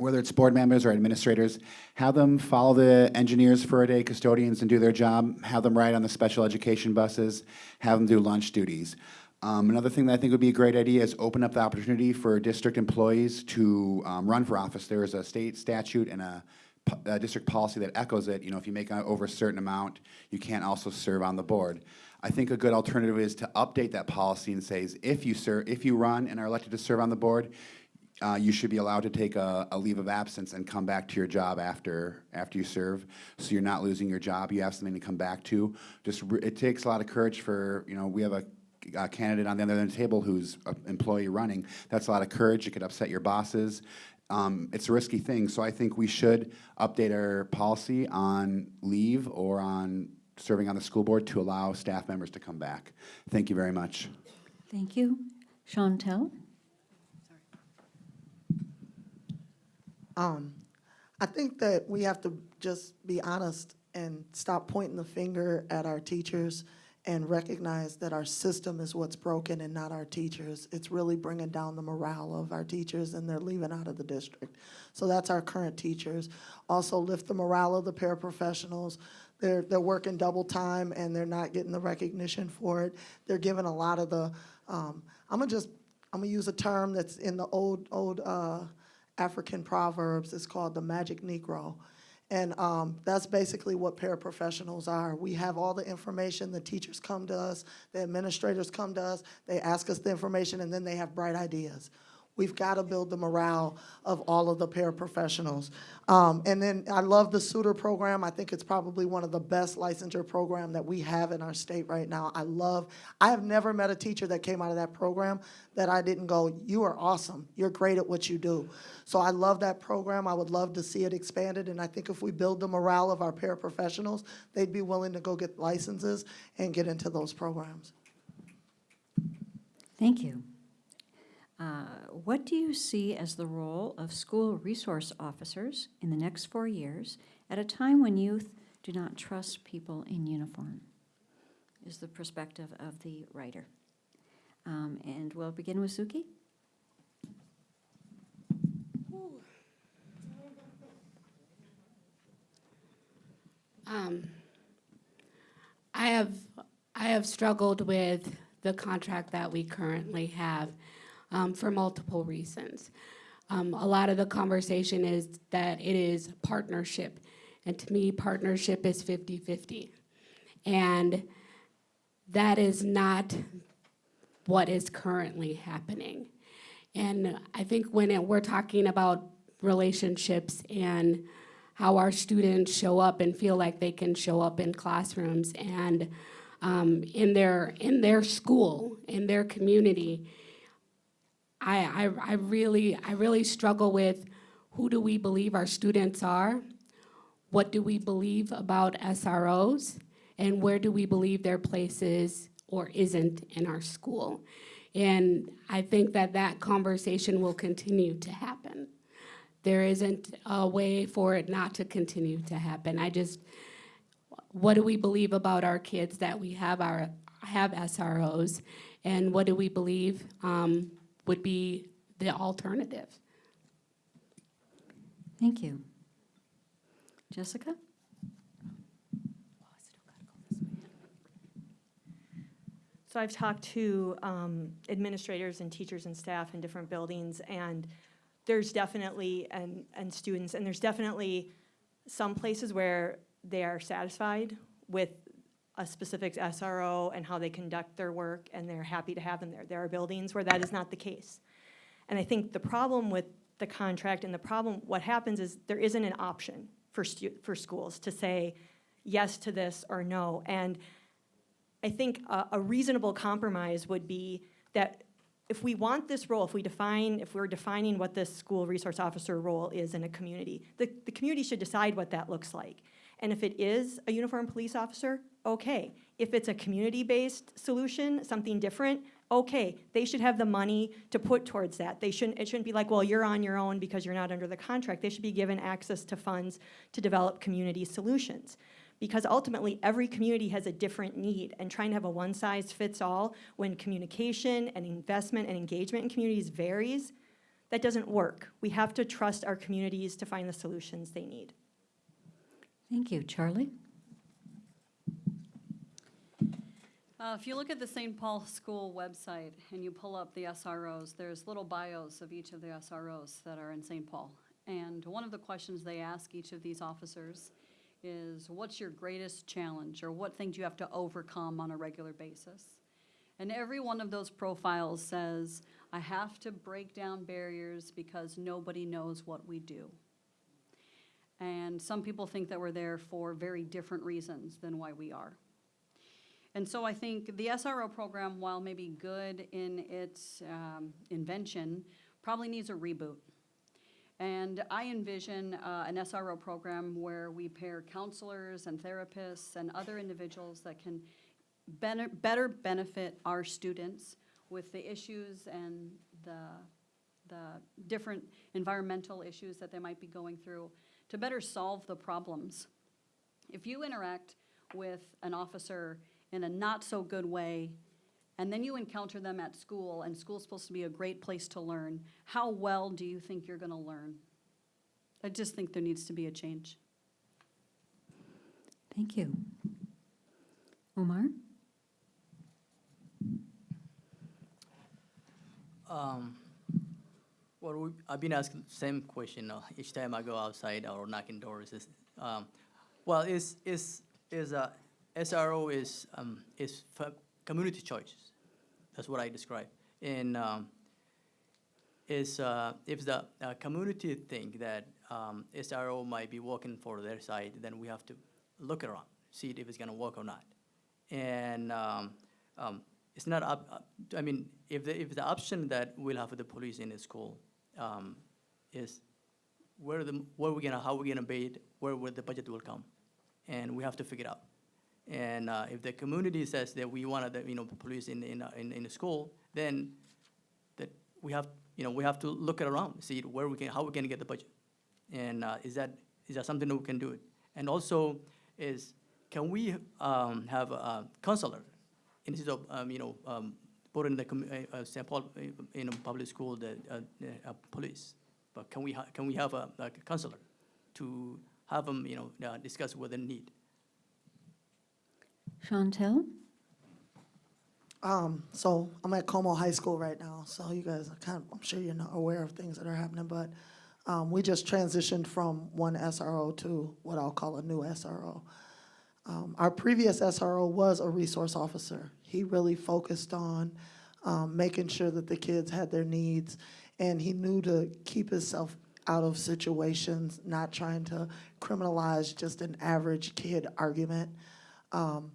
whether it's board members or administrators, have them follow the engineers for a day, custodians, and do their job. Have them ride on the special education buses. Have them do lunch duties. Um, another thing that I think would be a great idea is open up the opportunity for district employees to um, run for office. There is a state statute and a, a district policy that echoes it. You know, if you make over a certain amount, you can't also serve on the board. I think a good alternative is to update that policy and says if you serve, if you run and are elected to serve on the board, uh, you should be allowed to take a, a leave of absence and come back to your job after after you serve, so you're not losing your job. You have something to come back to. Just it takes a lot of courage for you know we have a, a candidate on the other end of the table who's an employee running. That's a lot of courage. It could upset your bosses. Um, it's a risky thing, so I think we should update our policy on leave or on serving on the school board to allow staff members to come back. Thank you very much. Thank you. Chauntyll? Um, I think that we have to just be honest and stop pointing the finger at our teachers and recognize that our system is what's broken and not our teachers. It's really bringing down the morale of our teachers and they're leaving out of the district. So that's our current teachers. Also lift the morale of the paraprofessionals. They're, they're working double time and they're not getting the recognition for it. They're giving a lot of the, um, I'm gonna just, I'm gonna use a term that's in the old, old, uh, African proverbs. It's called the magic Negro. And um, that's basically what paraprofessionals are. We have all the information. The teachers come to us, the administrators come to us, they ask us the information, and then they have bright ideas. We've got to build the morale of all of the paraprofessionals. Um, and then I love the SUTR program. I think it's probably one of the best licensure program that we have in our state right now. I love, I have never met a teacher that came out of that program that I didn't go, you are awesome. You're great at what you do. So I love that program. I would love to see it expanded. And I think if we build the morale of our paraprofessionals, they'd be willing to go get licenses and get into those programs. Thank you. Uh, What do you see as the role of school resource officers in the next four years at a time when youth do not trust people in uniform? Is the perspective of the writer. Um, And we'll begin with Zuki. Um, I have, I have struggled with the contract that we currently have um, for multiple reasons. Um, A lot of the conversation is that it is partnership, and to me, partnership is 50-50. And that is not what is currently happening. And I think when it- we're talking about relationships and how our students show up and feel like they can show up in classrooms and um, in their in their school, in their community, I, I I really I really struggle with who do we believe our students are, what do we believe about SROs, and where do we believe their place is or isn't in our school. And I think that that conversation will continue to happen. There isn't a way for it not to continue to happen. I just, what do we believe about our kids that we have our, have SROs? And what do we believe um, would be the alternative? Thank you. Jessica? So I've talked to um, administrators and teachers and staff in different buildings, and there's definitely, and, and students, and there's definitely some places where they are satisfied with a specific SRO and how they conduct their work, and they're happy to have them there. There are buildings where that is not the case. And I think the problem with the contract and the problem, what happens is there isn't an option for for schools to say yes to this or no. And I think a, a reasonable compromise would be that if we want this role, if we define, if we're defining what this school resource officer role is in a community, the, the community should decide what that looks like. And if it is a uniformed police officer, okay. If it's a community-based solution, something different, okay. They should have the money to put towards that. They shouldn't, it shouldn't be like, well, you're on your own because you're not under the contract. They should be given access to funds to develop community solutions because ultimately every community has a different need and trying to have a one size fits all when communication and investment and engagement in communities varies that doesn't work we have to trust our communities to find the solutions they need Thank you. Charlie? Uh, If you look at the St. Paul School website and you pull up the SROs, there's little bios of each of the SROs that are in St. Paul. And one of the questions they ask each of these officers is, what's your greatest challenge? Or what things you have to overcome on a regular basis? And every one of those profiles says, I have to break down barriers because nobody knows what we do. And some people think that we're there for very different reasons than why we are. And so I think the SRO program, while maybe good in its um, invention, probably needs a reboot. And I envision uh, an SRO program where we pair counselors and therapists and other individuals that can better, better benefit our students with the issues and the, the different environmental issues that they might be going through to better solve the problems. If you interact with an officer in a not-so-good way, and then you encounter them at school, and school's supposed to be a great place to learn, how well do you think you're gonna learn? I just think there needs to be a change. Thank you. Omar? Um, well, we, I've been asked the same question uh, each time I go outside or knocking doors. Is, um, well, is is is a SRO is um, is community choices. That's what I describe. And um, is uh, if the uh, community think that um, SRO might be working for their side, then we have to look around, see if it's going to work or not. And um, um, it's not up, I mean, if the, if the option that we'll have for the police in the school um, is where the, where we gonna, how we gonna pay it, where, where the budget will come, and we have to figure it out. And uh, if the community says that we want the, you know, police in, in, uh, in, in the school, then that we have, you know, we have to look it around, see where we can, how we can get the budget. And uh, is that, is that something that we can do it? And also is, can we um, have a counselor instead of, um, you know, um, put in the, uh, uh, St. Paul, uh, you know, public school, the, uh, uh, police? But can we, can we have a, a counselor to have them, you know, discuss what they need? Chauntyll? Um, so I'm at Como High School right now, so you guys are kind of, I'm sure you're not aware of things that are happening, but um, we just transitioned from one SRO to what I'll call a new SRO. Um, our previous SRO was a resource officer. He really focused on um, making sure that the kids had their needs, and he knew to keep himself out of situations, not trying to criminalize just an average kid argument. Um,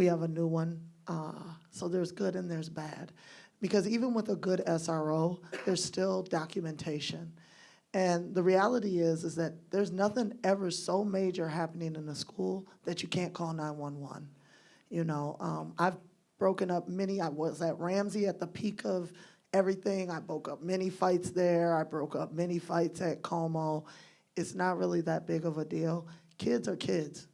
we have a new one, uh, so there's good and there's bad. Because even with a good SRO, there's still documentation. And the reality is, is that there's nothing ever so major happening in a school that you can't call 911. You know, um, I've broken up many, I was at Ramsey at the peak of everything. I broke up many fights there. I broke up many fights at Como. It's not really that big of a deal. Kids are kids.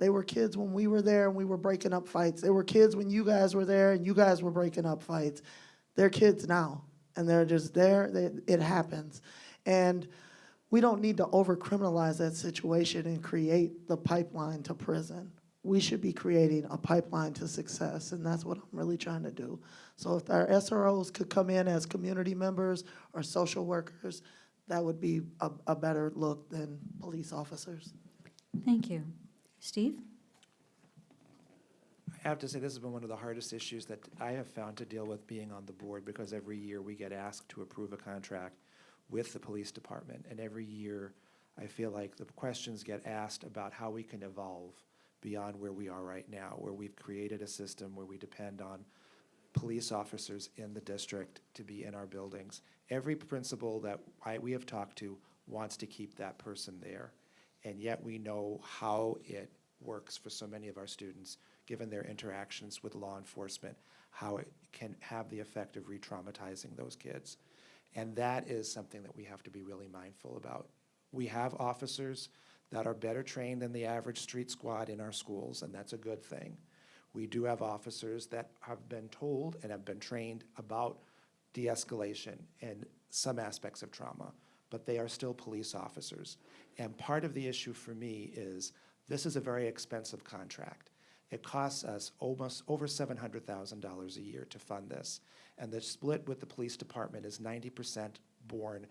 They were kids when we were there and we were breaking up fights. They were kids when you guys were there and you guys were breaking up fights. They're kids now, and they're just there. They, it happens. And we don't need to over criminalize that situation and create the pipeline to prison. We should be creating a pipeline to success, and that's what I'm really trying to do. So if our SROs could come in as community members or social workers, that would be a, a better look than police officers. Thank you. Steve? I have to say, this has been one of the hardest issues that I have found to deal with being on the board, because every year we get asked to approve a contract with the police department, and every year, I feel like the questions get asked about how we can evolve beyond where we are right now, where we've created a system where we depend on police officers in the district to be in our buildings. Every principal that I, we have talked to wants to keep that person there. And yet we know how it works for so many of our students, given their interactions with law enforcement, how it can have the effect of re-traumatizing those kids. And that is something that we have to be really mindful about. We have officers that are better trained than the average street squad in our schools, and that's a good thing. We do have officers that have been told and have been trained about de-escalation and some aspects of trauma, but they are still police officers. And part of the issue for me is, this is a very expensive contract. It costs us almost over seven hundred thousand dollars a year to fund this. And the split with the police department is ninety percent borne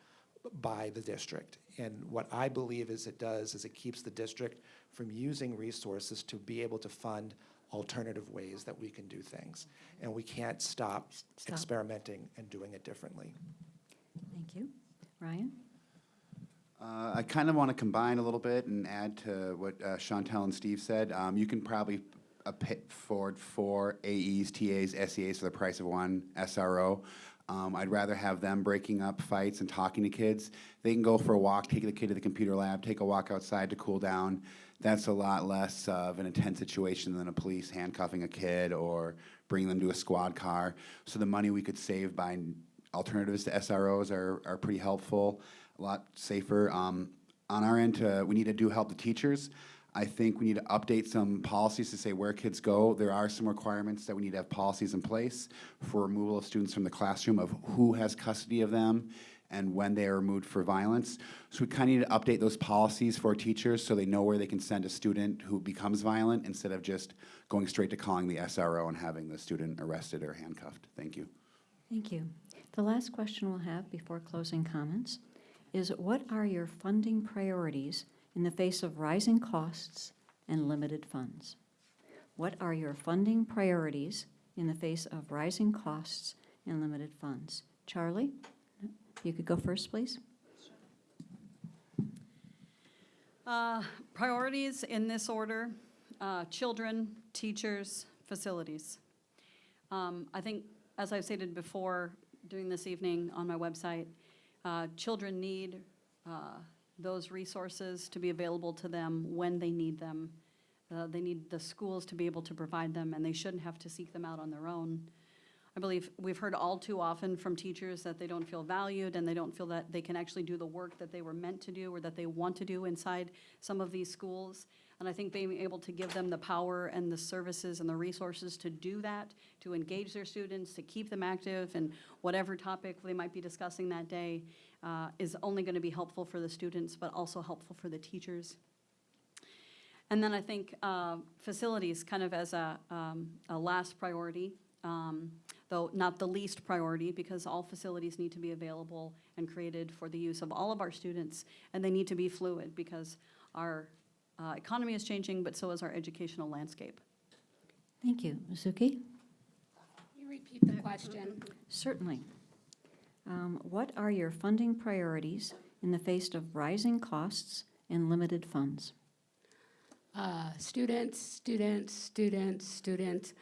by the district. And what I believe is it does is it keeps the district from using resources to be able to fund alternative ways that we can do things. And we can't stop Stop. experimenting and doing it differently. Thank you. Ryan? Uh, I kind of want to combine a little bit and add to what uh, Chauntyll and Steve said. Um, You can probably uh, pay forward four AEs, TAs, SEAs for the price of one SRO. Um, I'd rather have them breaking up fights and talking to kids. They can go for a walk, take the kid to the computer lab, take a walk outside to cool down. That's a lot less of an intense situation than a police handcuffing a kid or bringing them to a squad car. So the money we could save by alternatives to SROs are, are pretty helpful, a lot safer. Um, on our end, we need to do help the teachers. I think we need to update some policies to say where kids go. There are some requirements that we need to have policies in place for removal of students from the classroom of who has custody of them and when they are removed for violence. So we kind of need to update those policies for teachers so they know where they can send a student who becomes violent instead of just going straight to calling the SRO and having the student arrested or handcuffed. Thank you. Thank you. The last question we'll have before closing comments is what are your funding priorities in the face of rising costs and limited funds? What are your funding priorities in the face of rising costs and limited funds? Charlie, you could go first, please. Uh, Priorities in this order, uh, children, teachers, facilities. Um, I think, as I've stated before, during this evening on my website, uh, children need uh, those resources to be available to them when they need them. Uh, They need the schools to be able to provide them, and they shouldn't have to seek them out on their own. I believe we've heard all too often from teachers that they don't feel valued and they don't feel that they can actually do the work that they were meant to do or that they want to do inside some of these schools. And I think being able to give them the power and the services and the resources to do that, to engage their students, to keep them active and whatever topic they might be discussing that day, uh, is only going to be helpful for the students, but also helpful for the teachers. And then I think uh, facilities, kind of as a, um, a last priority, um, though not the least priority, because all facilities need to be available and created for the use of all of our students, and they need to be fluid, because our uh, economy is changing, but so is our educational landscape. Thank you. Zuki? You repeat the question. Certainly. Um, What are your funding priorities in the face of rising costs and limited funds? Uh, students, students, students, students.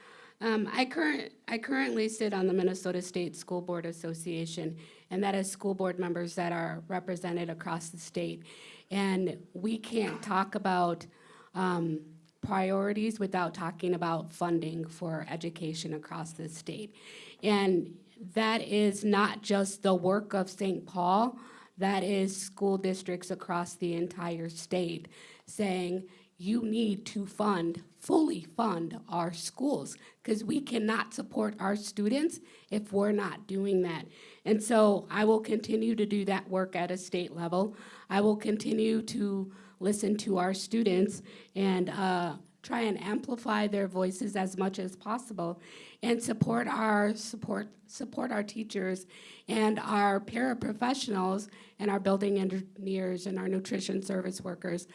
Um, I current, I currently sit on the Minnesota State School Board Association, and that is school board members that are represented across the state. And we can't talk about um, priorities without talking about funding for education across the state. And that is not just the work of St. Paul, that is school districts across the entire state saying, you need to fund, fully fund our schools, because we cannot support our students if we're not doing that. And so I will continue to do that work at a state level. I will continue to listen to our students and uh, try and amplify their voices as much as possible and support our support support our teachers and our paraprofessionals and our building engineers and our nutrition service workers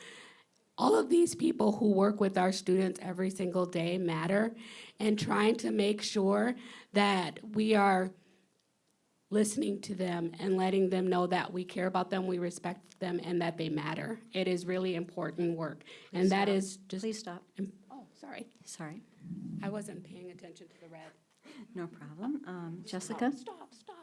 all of these people who work with our students every single day matter and trying to make sure that we are listening to them and letting them know that we care about them, we respect them, and that they matter. It is really important work. And that stop. is just. Please stop. Oh, sorry. Sorry. I wasn't paying attention to the red. No problem. Um, Jessica? Stop, stop.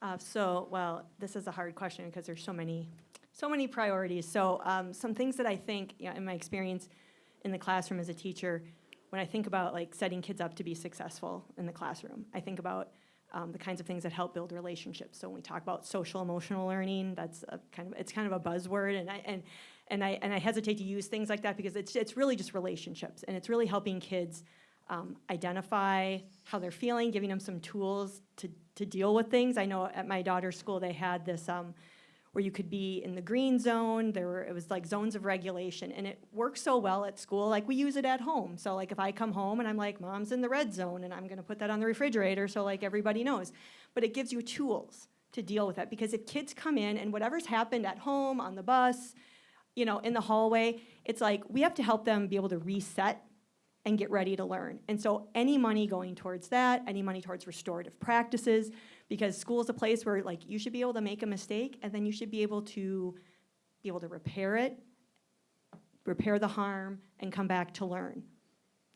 Uh, So, well, this is a hard question because there's so many, so many priorities. So um, some things that I think, you know, in my experience in the classroom as a teacher, when I think about like setting kids up to be successful in the classroom, I think about um, the kinds of things that help build relationships. So when we talk about social emotional learning, that's a kind of, it's kind of a buzzword, and I, and, and I, and I hesitate to use things like that because it's, it's really just relationships, and it's really helping kids um, identify how they're feeling, giving them some tools to, to deal with things. I know at my daughter's school, they had this, um, where you could be in the green zone, there were, it was like zones of regulation, and it works so well at school, like we use it at home. So like if I come home and I'm like, mom's in the red zone, and I'm gonna put that on the refrigerator, so like everybody knows. But it gives you tools to deal with that, because if kids come in and whatever's happened at home, on the bus, you know, in the hallway, it's like, we have to help them be able to reset and get ready to learn. And so any money going towards that, any money towards restorative practices, because school is a place where like you should be able to make a mistake and then you should be able to be able to repair it, repair the harm, and come back to learn.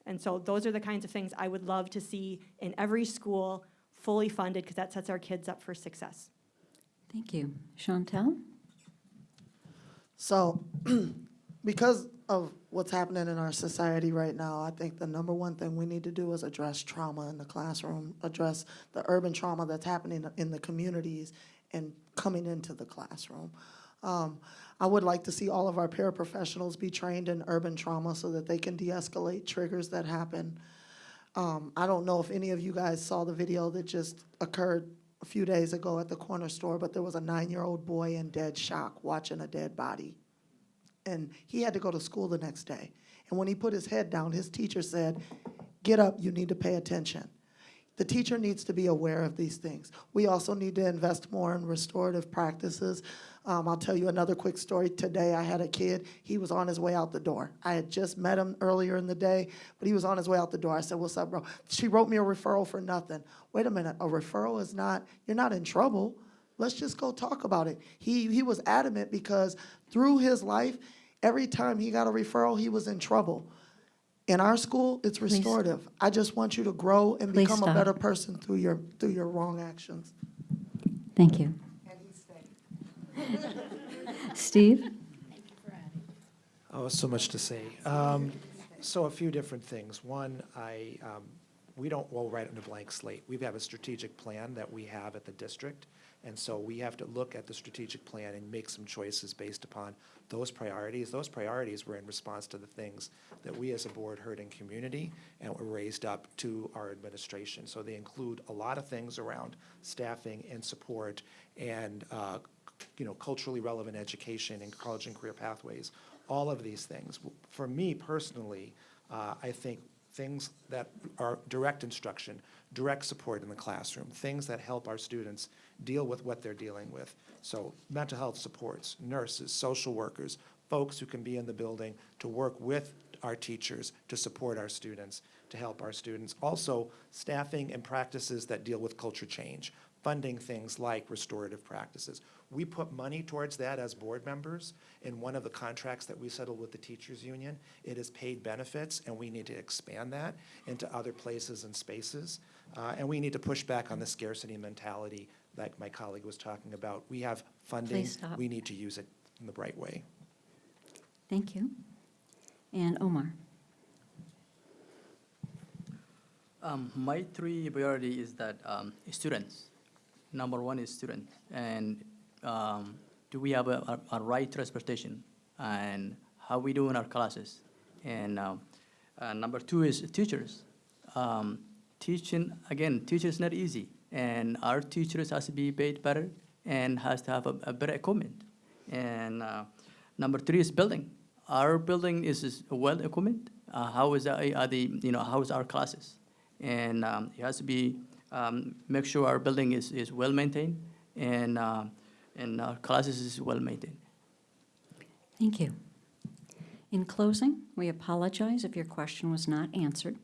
And so those are the kinds of things I would love to see in every school, fully funded, because that sets our kids up for success. Thank you. Chauntyll? So, because of what's happening in our society right now, I think the number one thing we need to do is address trauma in the classroom, address the urban trauma that's happening in the communities and coming into the classroom. Um, I would like to see all of our paraprofessionals be trained in urban trauma so that they can de-escalate triggers that happen. Um, I don't know if any of you guys saw the video that just occurred a few days ago at the corner store, but there was a nine-year-old boy in dead shock watching a dead body. And he had to go to school the next day. And when he put his head down, his teacher said, get up, you need to pay attention. The teacher needs to be aware of these things. We also need to invest more in restorative practices. Um, I'll tell you another quick story. Today, I had a kid, he was on his way out the door. I had just met him earlier in the day, but he was on his way out the door. I said, what's up, bro? She wrote me a referral for nothing. Wait a minute, a referral is not, you're not in trouble. Let's just go talk about it. He, he was adamant because through his life, every time he got a referral, he was in trouble. In our school, it's restorative. I just want you to grow and Please become a better person through your, through your wrong actions. Thank you. Steve? Oh, so much to say. Um, So a few different things. One, I, um, we don't roll right on a blank slate. We have a strategic plan that we have at the district, and so we have to look at the strategic plan and make some choices based upon those priorities. Those priorities were in response to the things that we as a board heard in community and were raised up to our administration. So they include a lot of things around staffing and support and, uh, you know, culturally relevant education and college and career pathways, all of these things. For me personally, uh, I think things that are direct instruction, direct support in the classroom, things that help our students deal with what they're dealing with. So mental health supports, nurses, social workers, folks who can be in the building to work with our teachers to support our students, to help our students. Also, staffing and practices that deal with culture change, funding things like restorative practices. We put money towards that as board members in one of the contracts that we settled with the teachers union. It is paid benefits, and we need to expand that into other places and spaces. Uh, and we need to push back on the scarcity mentality like my colleague was talking about. We have funding. Stop. We need to use it in the right way. Thank you. And Omar? Um, my three priority is that um, students. Number one is students. and um, do we have a, a, a right transportation, and how we do in our classes, and um, uh, number two is teachers. Um, teaching again, teachers not easy, and our teachers has to be paid better and has to have a, a better equipment, and uh, number three is building. Our building is, is well equipment. Uh, how is that, are the you know how is our classes? and um, it has to be um, make sure our building is, is well maintained and, uh, and uh, classes is well maintained. Thank you. In closing, we apologize if your question was not answered.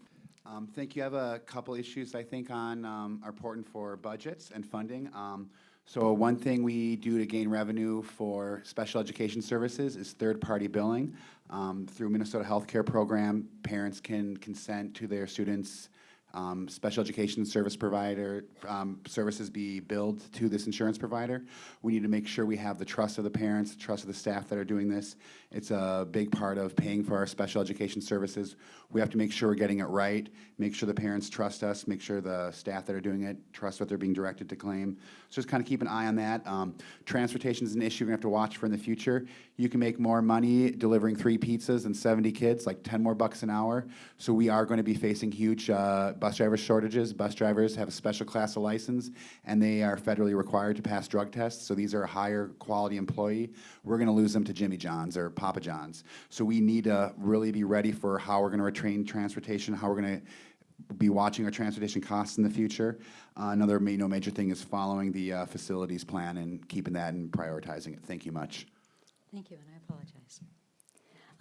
Um, Thank you. I have a couple issues I think on, um, are important for budgets and funding. Um, So one thing we do to gain revenue for special education services is third-party billing. Um, Through Minnesota Healthcare Program, parents can consent to their students' um, special education service provider, um, services be billed to this insurance provider. We need to make sure we have the trust of the parents, the trust of the staff that are doing this. It's a big part of paying for our special education services. We have to make sure we're getting it right, make sure the parents trust us, make sure the staff that are doing it trust what they're being directed to claim. So just kind of keep an eye on that. Um, Transportation is an issue we're going to have to watch for in the future. You can make more money delivering three pizzas and 70 kids, like 10 more bucks an hour. So we are going to be facing huge uh, bus driver shortages. Bus drivers have a special class of license, and they are federally required to pass drug tests. So these are a higher quality employee. We're going to lose them to Jimmy John's or Papa John's. So we need to really be ready for how we're going to retrain transportation, how we're going to be watching our transportation costs in the future. Uh, Another, you know, major thing is following the uh, facilities plan and keeping that and prioritizing it. Thank you much. Thank you, and I apologize.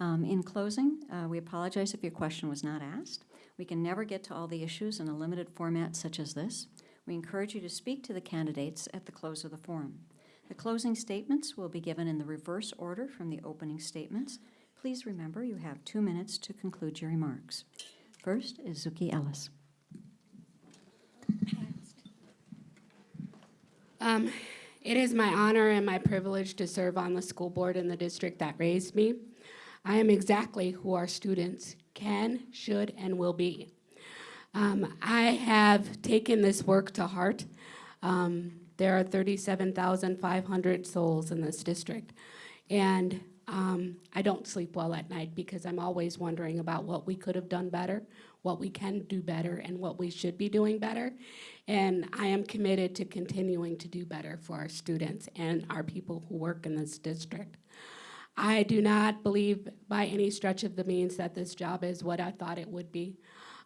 Um, In closing, uh, we apologize if your question was not asked. We can never get to all the issues in a limited format such as this. We encourage you to speak to the candidates at the close of the forum. The closing statements will be given in the reverse order from the opening statements. Please remember, you have two minutes to conclude your remarks. First is Zuki Ellis. Um, It is my honor and my privilege to serve on the school board in the district that raised me. I am exactly who our students can, should, and will be. Um, I have taken this work to heart. Um, There are 37,500 souls in this district. And um, I don't sleep well at night because I'm always wondering about what we could have done better, what we can do better, and what we should be doing better. And I am committed to continuing to do better for our students and our people who work in this district. I do not believe by any stretch of the means that this job is what I thought it would be.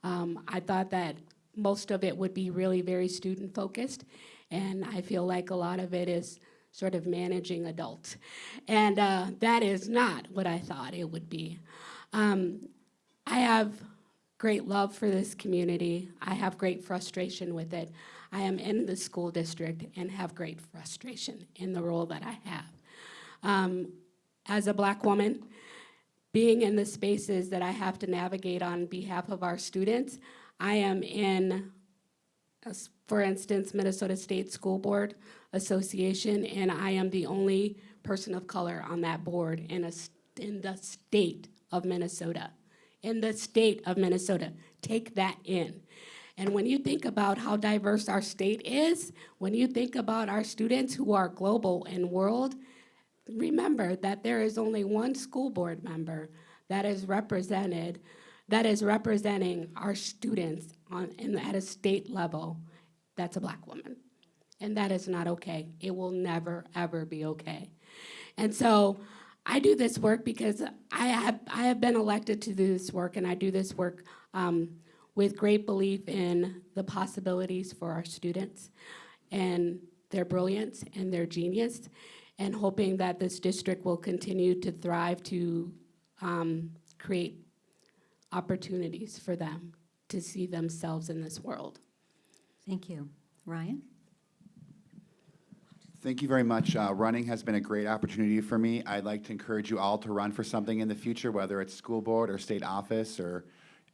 Um, I thought that most of it would be really very student-focused, and I feel like a lot of it is sort of managing adults. And uh, that is not what I thought it would be. Um, I have great love for this community. I have great frustration with it. I am in the school district and have great frustration in the role that I have. Um, as a black woman, being in the spaces that I have to navigate on behalf of our students, I am in, as- for instance, Minnesota State School Board Association, and I am the only person of color on that board in a, in the state of Minnesota. In the state of Minnesota. Take that in. And when you think about how diverse our state is, when you think about our students who are global and world, remember that there is only one school board member that is represented, that is representing our students on, in, at a state level, that's a black woman. And that is not okay. It will never, ever be okay. And so I do this work because I have, I have been elected to do this work, and I do this work um, with great belief in the possibilities for our students and their brilliance and their genius, and hoping that this district will continue to thrive to um, create opportunities for them to see themselves in this world. Thank you. Ryan? Thank you very much. Uh, Running has been a great opportunity for me. I'd like to encourage you all to run for something in the future, whether it's school board or state office or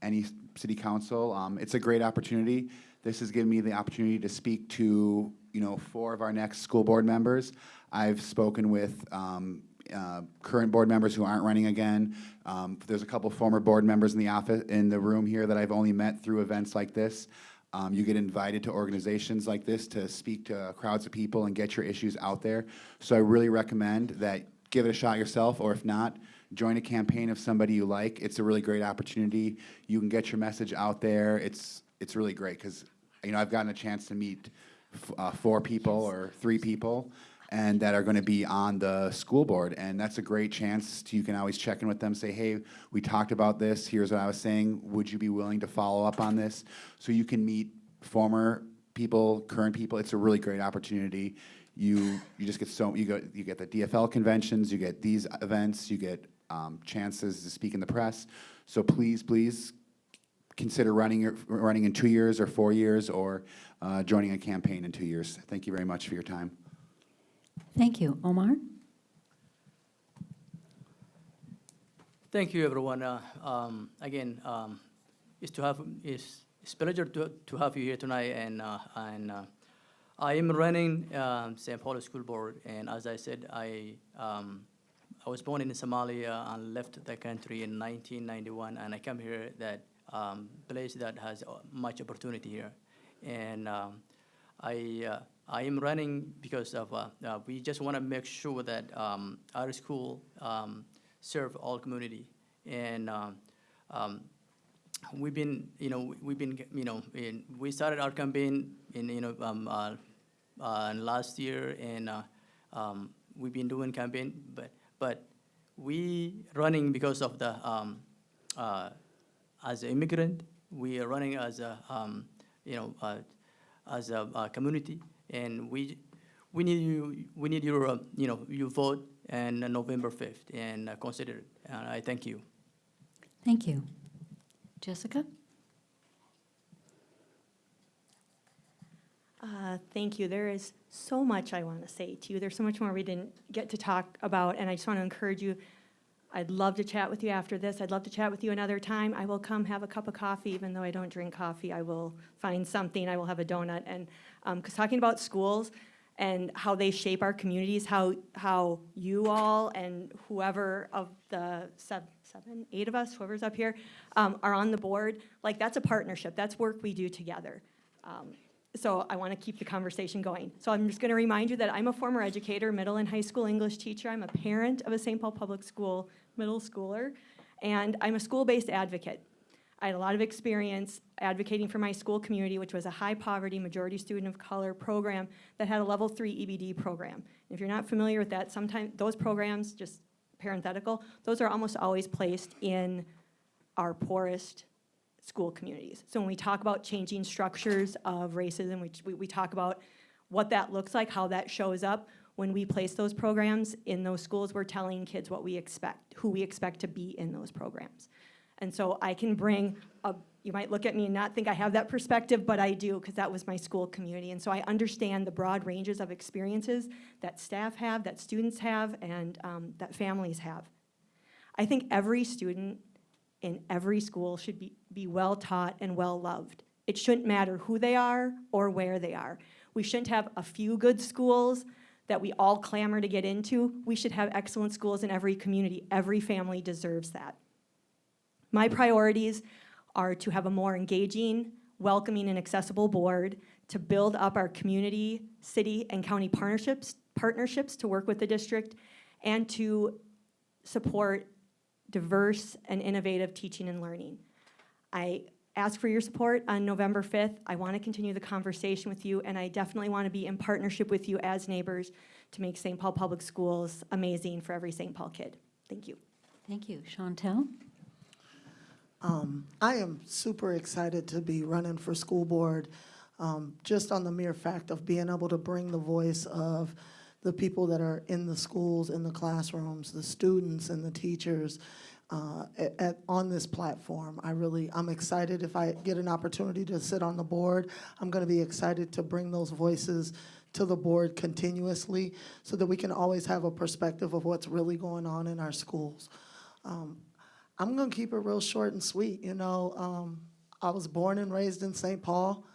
any city council. Um, It's a great opportunity. This has given me the opportunity to speak to, you know, four of our next school board members. I've spoken with um, uh, current board members who aren't running again. Um, There's a couple former board members in the office, in the room here that I've only met through events like this. Um, you get invited to organizations like this to speak to crowds of people and get your issues out there. So I really recommend that give it a shot yourself, or if not, join a campaign of somebody you like. It's a really great opportunity. You can get your message out there. It's it's really great because you know I've gotten a chance to meet uh, four people or three people and that are going to be on the school board. And that's a great chance to, you can always check in with them, say, hey, we talked about this, here's what I was saying, would you be willing to follow up on this? So you can meet former people, current people, it's a really great opportunity. you, you just get so, you go, you get the DFL conventions, you get these events, you get um, chances to speak in the press. So please, please consider running, your- running in two years or four years or uh, joining a campaign in two years. Thank you very much for your time. Thank you. Omar? Thank you, everyone. Uh, um, again, um, it's to have it's, it's a pleasure to, to have you here tonight, and uh, and uh, I am running um, St. Paul School Board, and as I said, I um, I was born in Somalia and left the country in 1991, and I come here that um, place that has uh, much opportunity here, and um, I uh, I am running because of uh, uh, we just want to make sure that um, our school um, serve all community, and um, um, we've been you know we've been you know in, we started our campaign in you know um, uh, uh, last year, and uh, um, we've been doing campaign, but but we running because of the um, uh, as an immigrant, we are running as a you know uh, as a, uh community, and we we need you we need your uh, you know your vote and November fifth and uh, consider it. And I thank you. Thank you. Jessica? Uh, Thank you. There is so much I want to say to you. There's so much more we didn't get to talk about, and I just want to encourage you. I'd love to chat with you after this. I'd love to chat with you another time. I will come have a cup of coffee, even though I don't drink coffee. I will find something. I will have a donut. And because talking about schools and how they shape our communities, how how you all and whoever of the seven, seven eight of us, whoever's up here, um, are on the board, like that's a partnership. That's work we do together. Um, so I want to keep the conversation going. So I'm just going to remind you that I'm a former educator, middle and high school English teacher. I'm a parent of a St. Paul Public School middle schooler, and I'm a school-based advocate. I had a lot of experience advocating for my school community, which was a high-poverty, majority student of color program that had a level three EBD program. And if you're not familiar with that, sometimes those programs, just parenthetical, those are almost always placed in our poorest school communities. So when we talk about changing structures of racism, we, we, we talk about what that looks like, how that shows up. When we place those programs in those schools, we're telling kids what we expect, who we expect to be in those programs. And so I can bring a, you might look at me and not think I have that perspective, but I do, because that was my school community. And so I understand the broad ranges of experiences that staff have, that students have, and um, that families have. I think every student in every school should be, be well taught and well loved. It shouldn't matter who they are or where they are. We shouldn't have a few good schools that we all clamor to get into. We should have excellent schools in every community. Every family deserves that. My mm-hmm. priorities are to have a more engaging, welcoming, and accessible board, to build up our community, city, and county partnerships, partnerships to work with the district, and to support diverse and innovative teaching and learning. I ask for your support on November 5th. I want to continue the conversation with you, and I definitely want to be in partnership with you as neighbors to make St. Paul Public Schools amazing for every St. Paul kid. Thank you. Thank you. Chauntyll? Um, I am super excited to be running for school board, um, just on the mere fact of being able to bring the voice of the people that are in the schools, in the classrooms, the students and the teachers uh, at, on this platform. I really, I'm excited if I get an opportunity to sit on the board. I'm going to be excited to bring those voices to the board continuously so that we can always have a perspective of what's really going on in our schools. Um, I'm gonna keep it real short and sweet. You know, um, I was born and raised in St. Paul.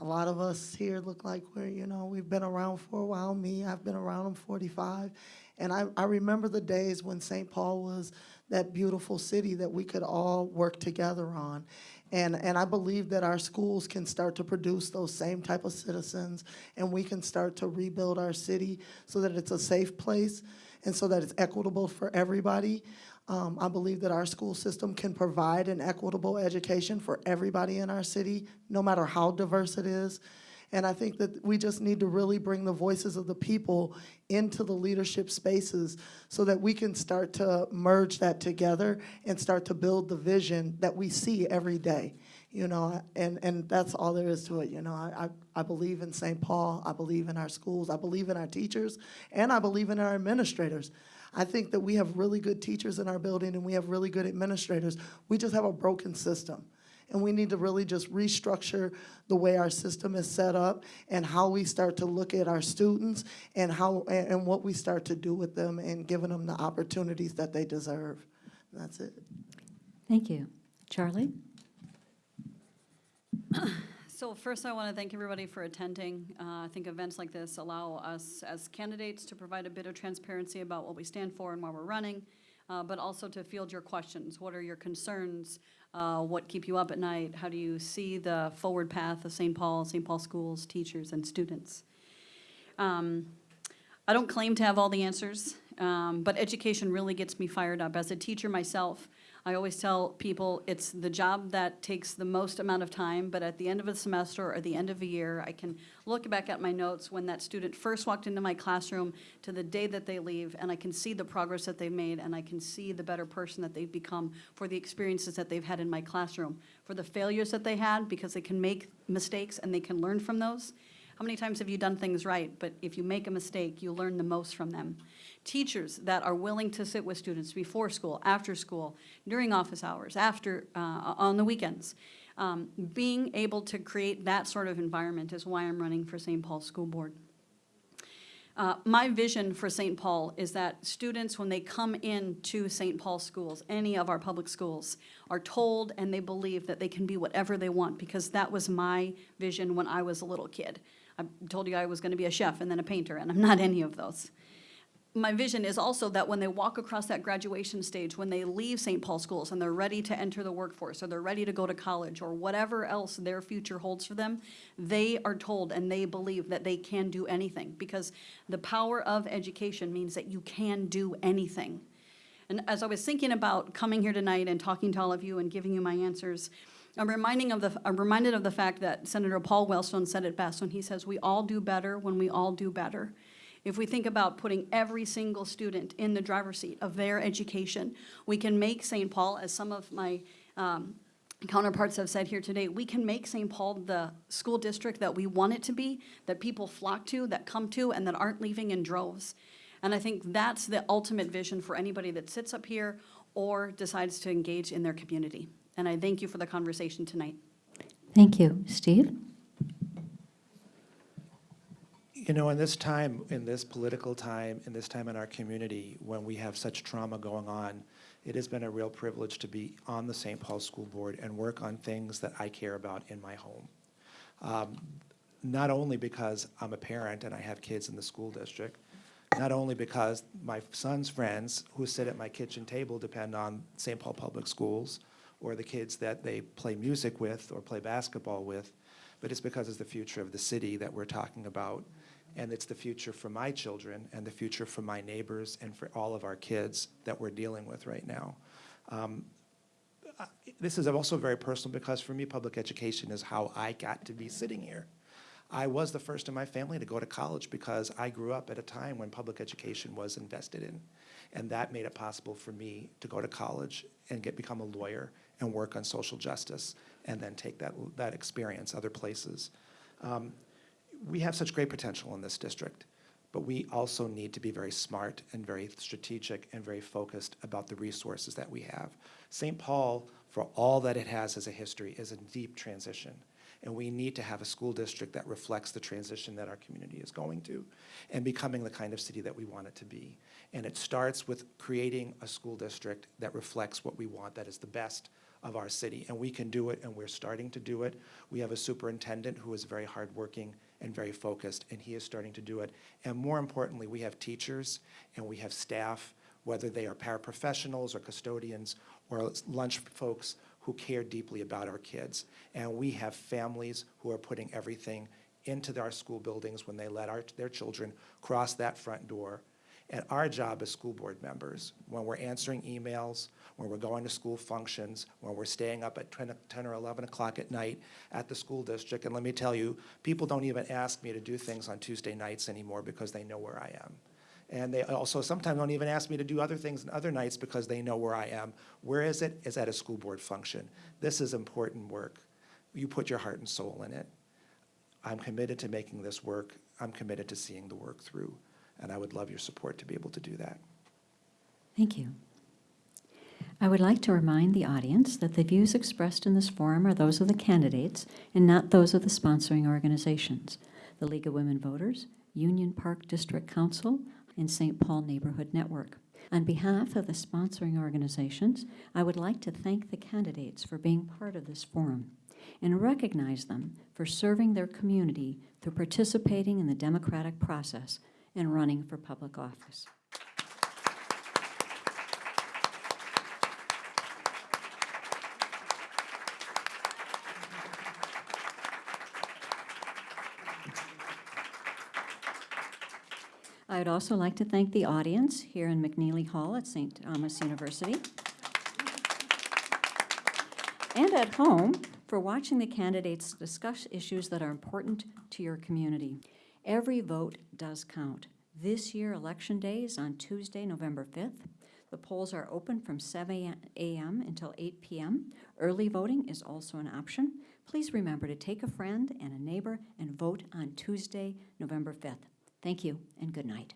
A lot of us here look like we're, you know, we've been around for a while. Me, I've been around. I'm 45, and I, I remember the days when St. Paul was that beautiful city that we could all work together on. And, and I believe that our schools can start to produce those same type of citizens, and we can start to rebuild our city so that it's a safe place and so that it's equitable for everybody. Um, I believe that our school system can provide an equitable education for everybody in our city, no matter how diverse it is. And I think that we just need to really bring the voices of the people into the leadership spaces so that we can start to merge that together and start to build the vision that we see every day. You know, and, and that's all there is to it, you know. I, I I believe in St. Paul, I believe in our schools, I believe in our teachers, and I believe in our administrators. I think that we have really good teachers in our building and we have really good administrators. We just have a broken system. And we need to really just restructure the way our system is set up and how we start to look at our students and how, and, and what we start to do with them and giving them the opportunities that they deserve. That's it. Thank you. Charlie? So first, I want to thank everybody for attending. Uh, I think events like this allow us as candidates to provide a bit of transparency about what we stand for and why we're running, uh, but also to field your questions. What are your concerns? Uh, What keep you up at night? How do you see the forward path of St. Paul, St. Paul schools, teachers, and students? Um, I don't claim to have all the answers, um, but education really gets me fired up. As a teacher myself, I always tell people it's the job that takes the most amount of time, but at the end of a semester or the end of a year, I can look back at my notes when that student first walked into my classroom to the day that they leave, and I can see the progress that they've made, and I can see the better person that they've become for the experiences that they've had in my classroom, for the failures that they had, because they can make mistakes and they can learn from those. How many times have you done things right, but if you make a mistake, you learn the most from them? Teachers that are willing to sit with students before school, after school, during office hours, after, uh, on the weekends. Um, Being able to create that sort of environment is why I'm running for St. Paul School Board. Uh, My vision for St. Paul is that students, when they come into St. Paul schools, any of our public schools, are told and they believe that they can be whatever they want, because that was my vision when I was a little kid. I told you I was going to be a chef and then a painter, and I'm not any of those. My vision is also that when they walk across that graduation stage, when they leave St. Paul schools and they're ready to enter the workforce, or they're ready to go to college, or whatever else their future holds for them, they are told and they believe that they can do anything. Because the power of education means that you can do anything. And as I was thinking about coming here tonight and talking to all of you and giving you my answers, I'm reminding of the, I'm reminded of the fact that Senator Paul Wellstone said it best when he says, "We all do better when we all do better." If we think about putting every single student in the driver's seat of their education, we can make St. Paul, as some of my um, counterparts have said here today, we can make St. Paul the school district that we want it to be, that people flock to, that come to, and that aren't leaving in droves. And I think that's the ultimate vision for anybody that sits up here or decides to engage in their community. And I thank you for the conversation tonight. Thank you. Steve? You know, in this time, in this political time, in this time in our community, when we have such trauma going on, it has been a real privilege to be on the St. Paul School Board and work on things that I care about in my home. Um, Not only because I'm a parent and I have kids in the school district, not only because my son's friends who sit at my kitchen table depend on St. Paul Public Schools, or the kids that they play music with or play basketball with, but it's because it's the future of the city that we're talking about. And it's the future for my children and the future for my neighbors and for all of our kids that we're dealing with right now. Um, This is also very personal because for me, public education is how I got to be sitting here. I was the first in my family to go to college because I grew up at a time when public education was invested in. And that made it possible for me to go to college and get, become a lawyer and work on social justice and then take that, that experience other places. Um, we have such great potential in this district, but we also need to be very smart and very strategic and very focused about the resources that we have. St. Paul, for all that it has as a history, is in deep transition. And we need to have a school district that reflects the transition that our community is going to and becoming the kind of city that we want it to be. And it starts with creating a school district that reflects what we want, that is the best of our city. And we can do it, and we're starting to do it. We have a superintendent who is very hardworking and very focused, and he is starting to do it. And more importantly, we have teachers and we have staff, whether they are paraprofessionals or custodians or lunch folks who care deeply about our kids. And we have families who are putting everything into our school buildings when they let our, their children cross that front door. And our job as school board members, when we're answering emails, when we're going to school functions, when we're staying up at 10 10 or 11 o'clock at night at the school district, and let me tell you, people don't even ask me to do things on Tuesday nights anymore because they know where I am. And they also sometimes don't even ask me to do other things on other nights because they know where I am. Where is it? It's at a school board function. This is important work. You put your heart and soul in it. I'm committed to making this work. I'm committed to seeing the work through. And I would love your support to be able to do that. Thank you. I would like to remind the audience that the views expressed in this forum are those of the candidates and not those of the sponsoring organizations, the League of Women Voters, Union Park District Council, and St. Paul Neighborhood Network. On behalf of the sponsoring organizations, I would like to thank the candidates for being part of this forum and recognize them for serving their community through participating in the democratic process and running for public office. I would also like to thank the audience here in McNeely Hall at St. Thomas University and at home for watching the candidates discuss issues that are important to your community. Every vote does count. This year, Election Day is on Tuesday, November 5th. The polls are open from 7 a.m. until 8 p.m. Early voting is also an option. Please remember to take a friend and a neighbor and vote on Tuesday, November 5th. Thank you and good night.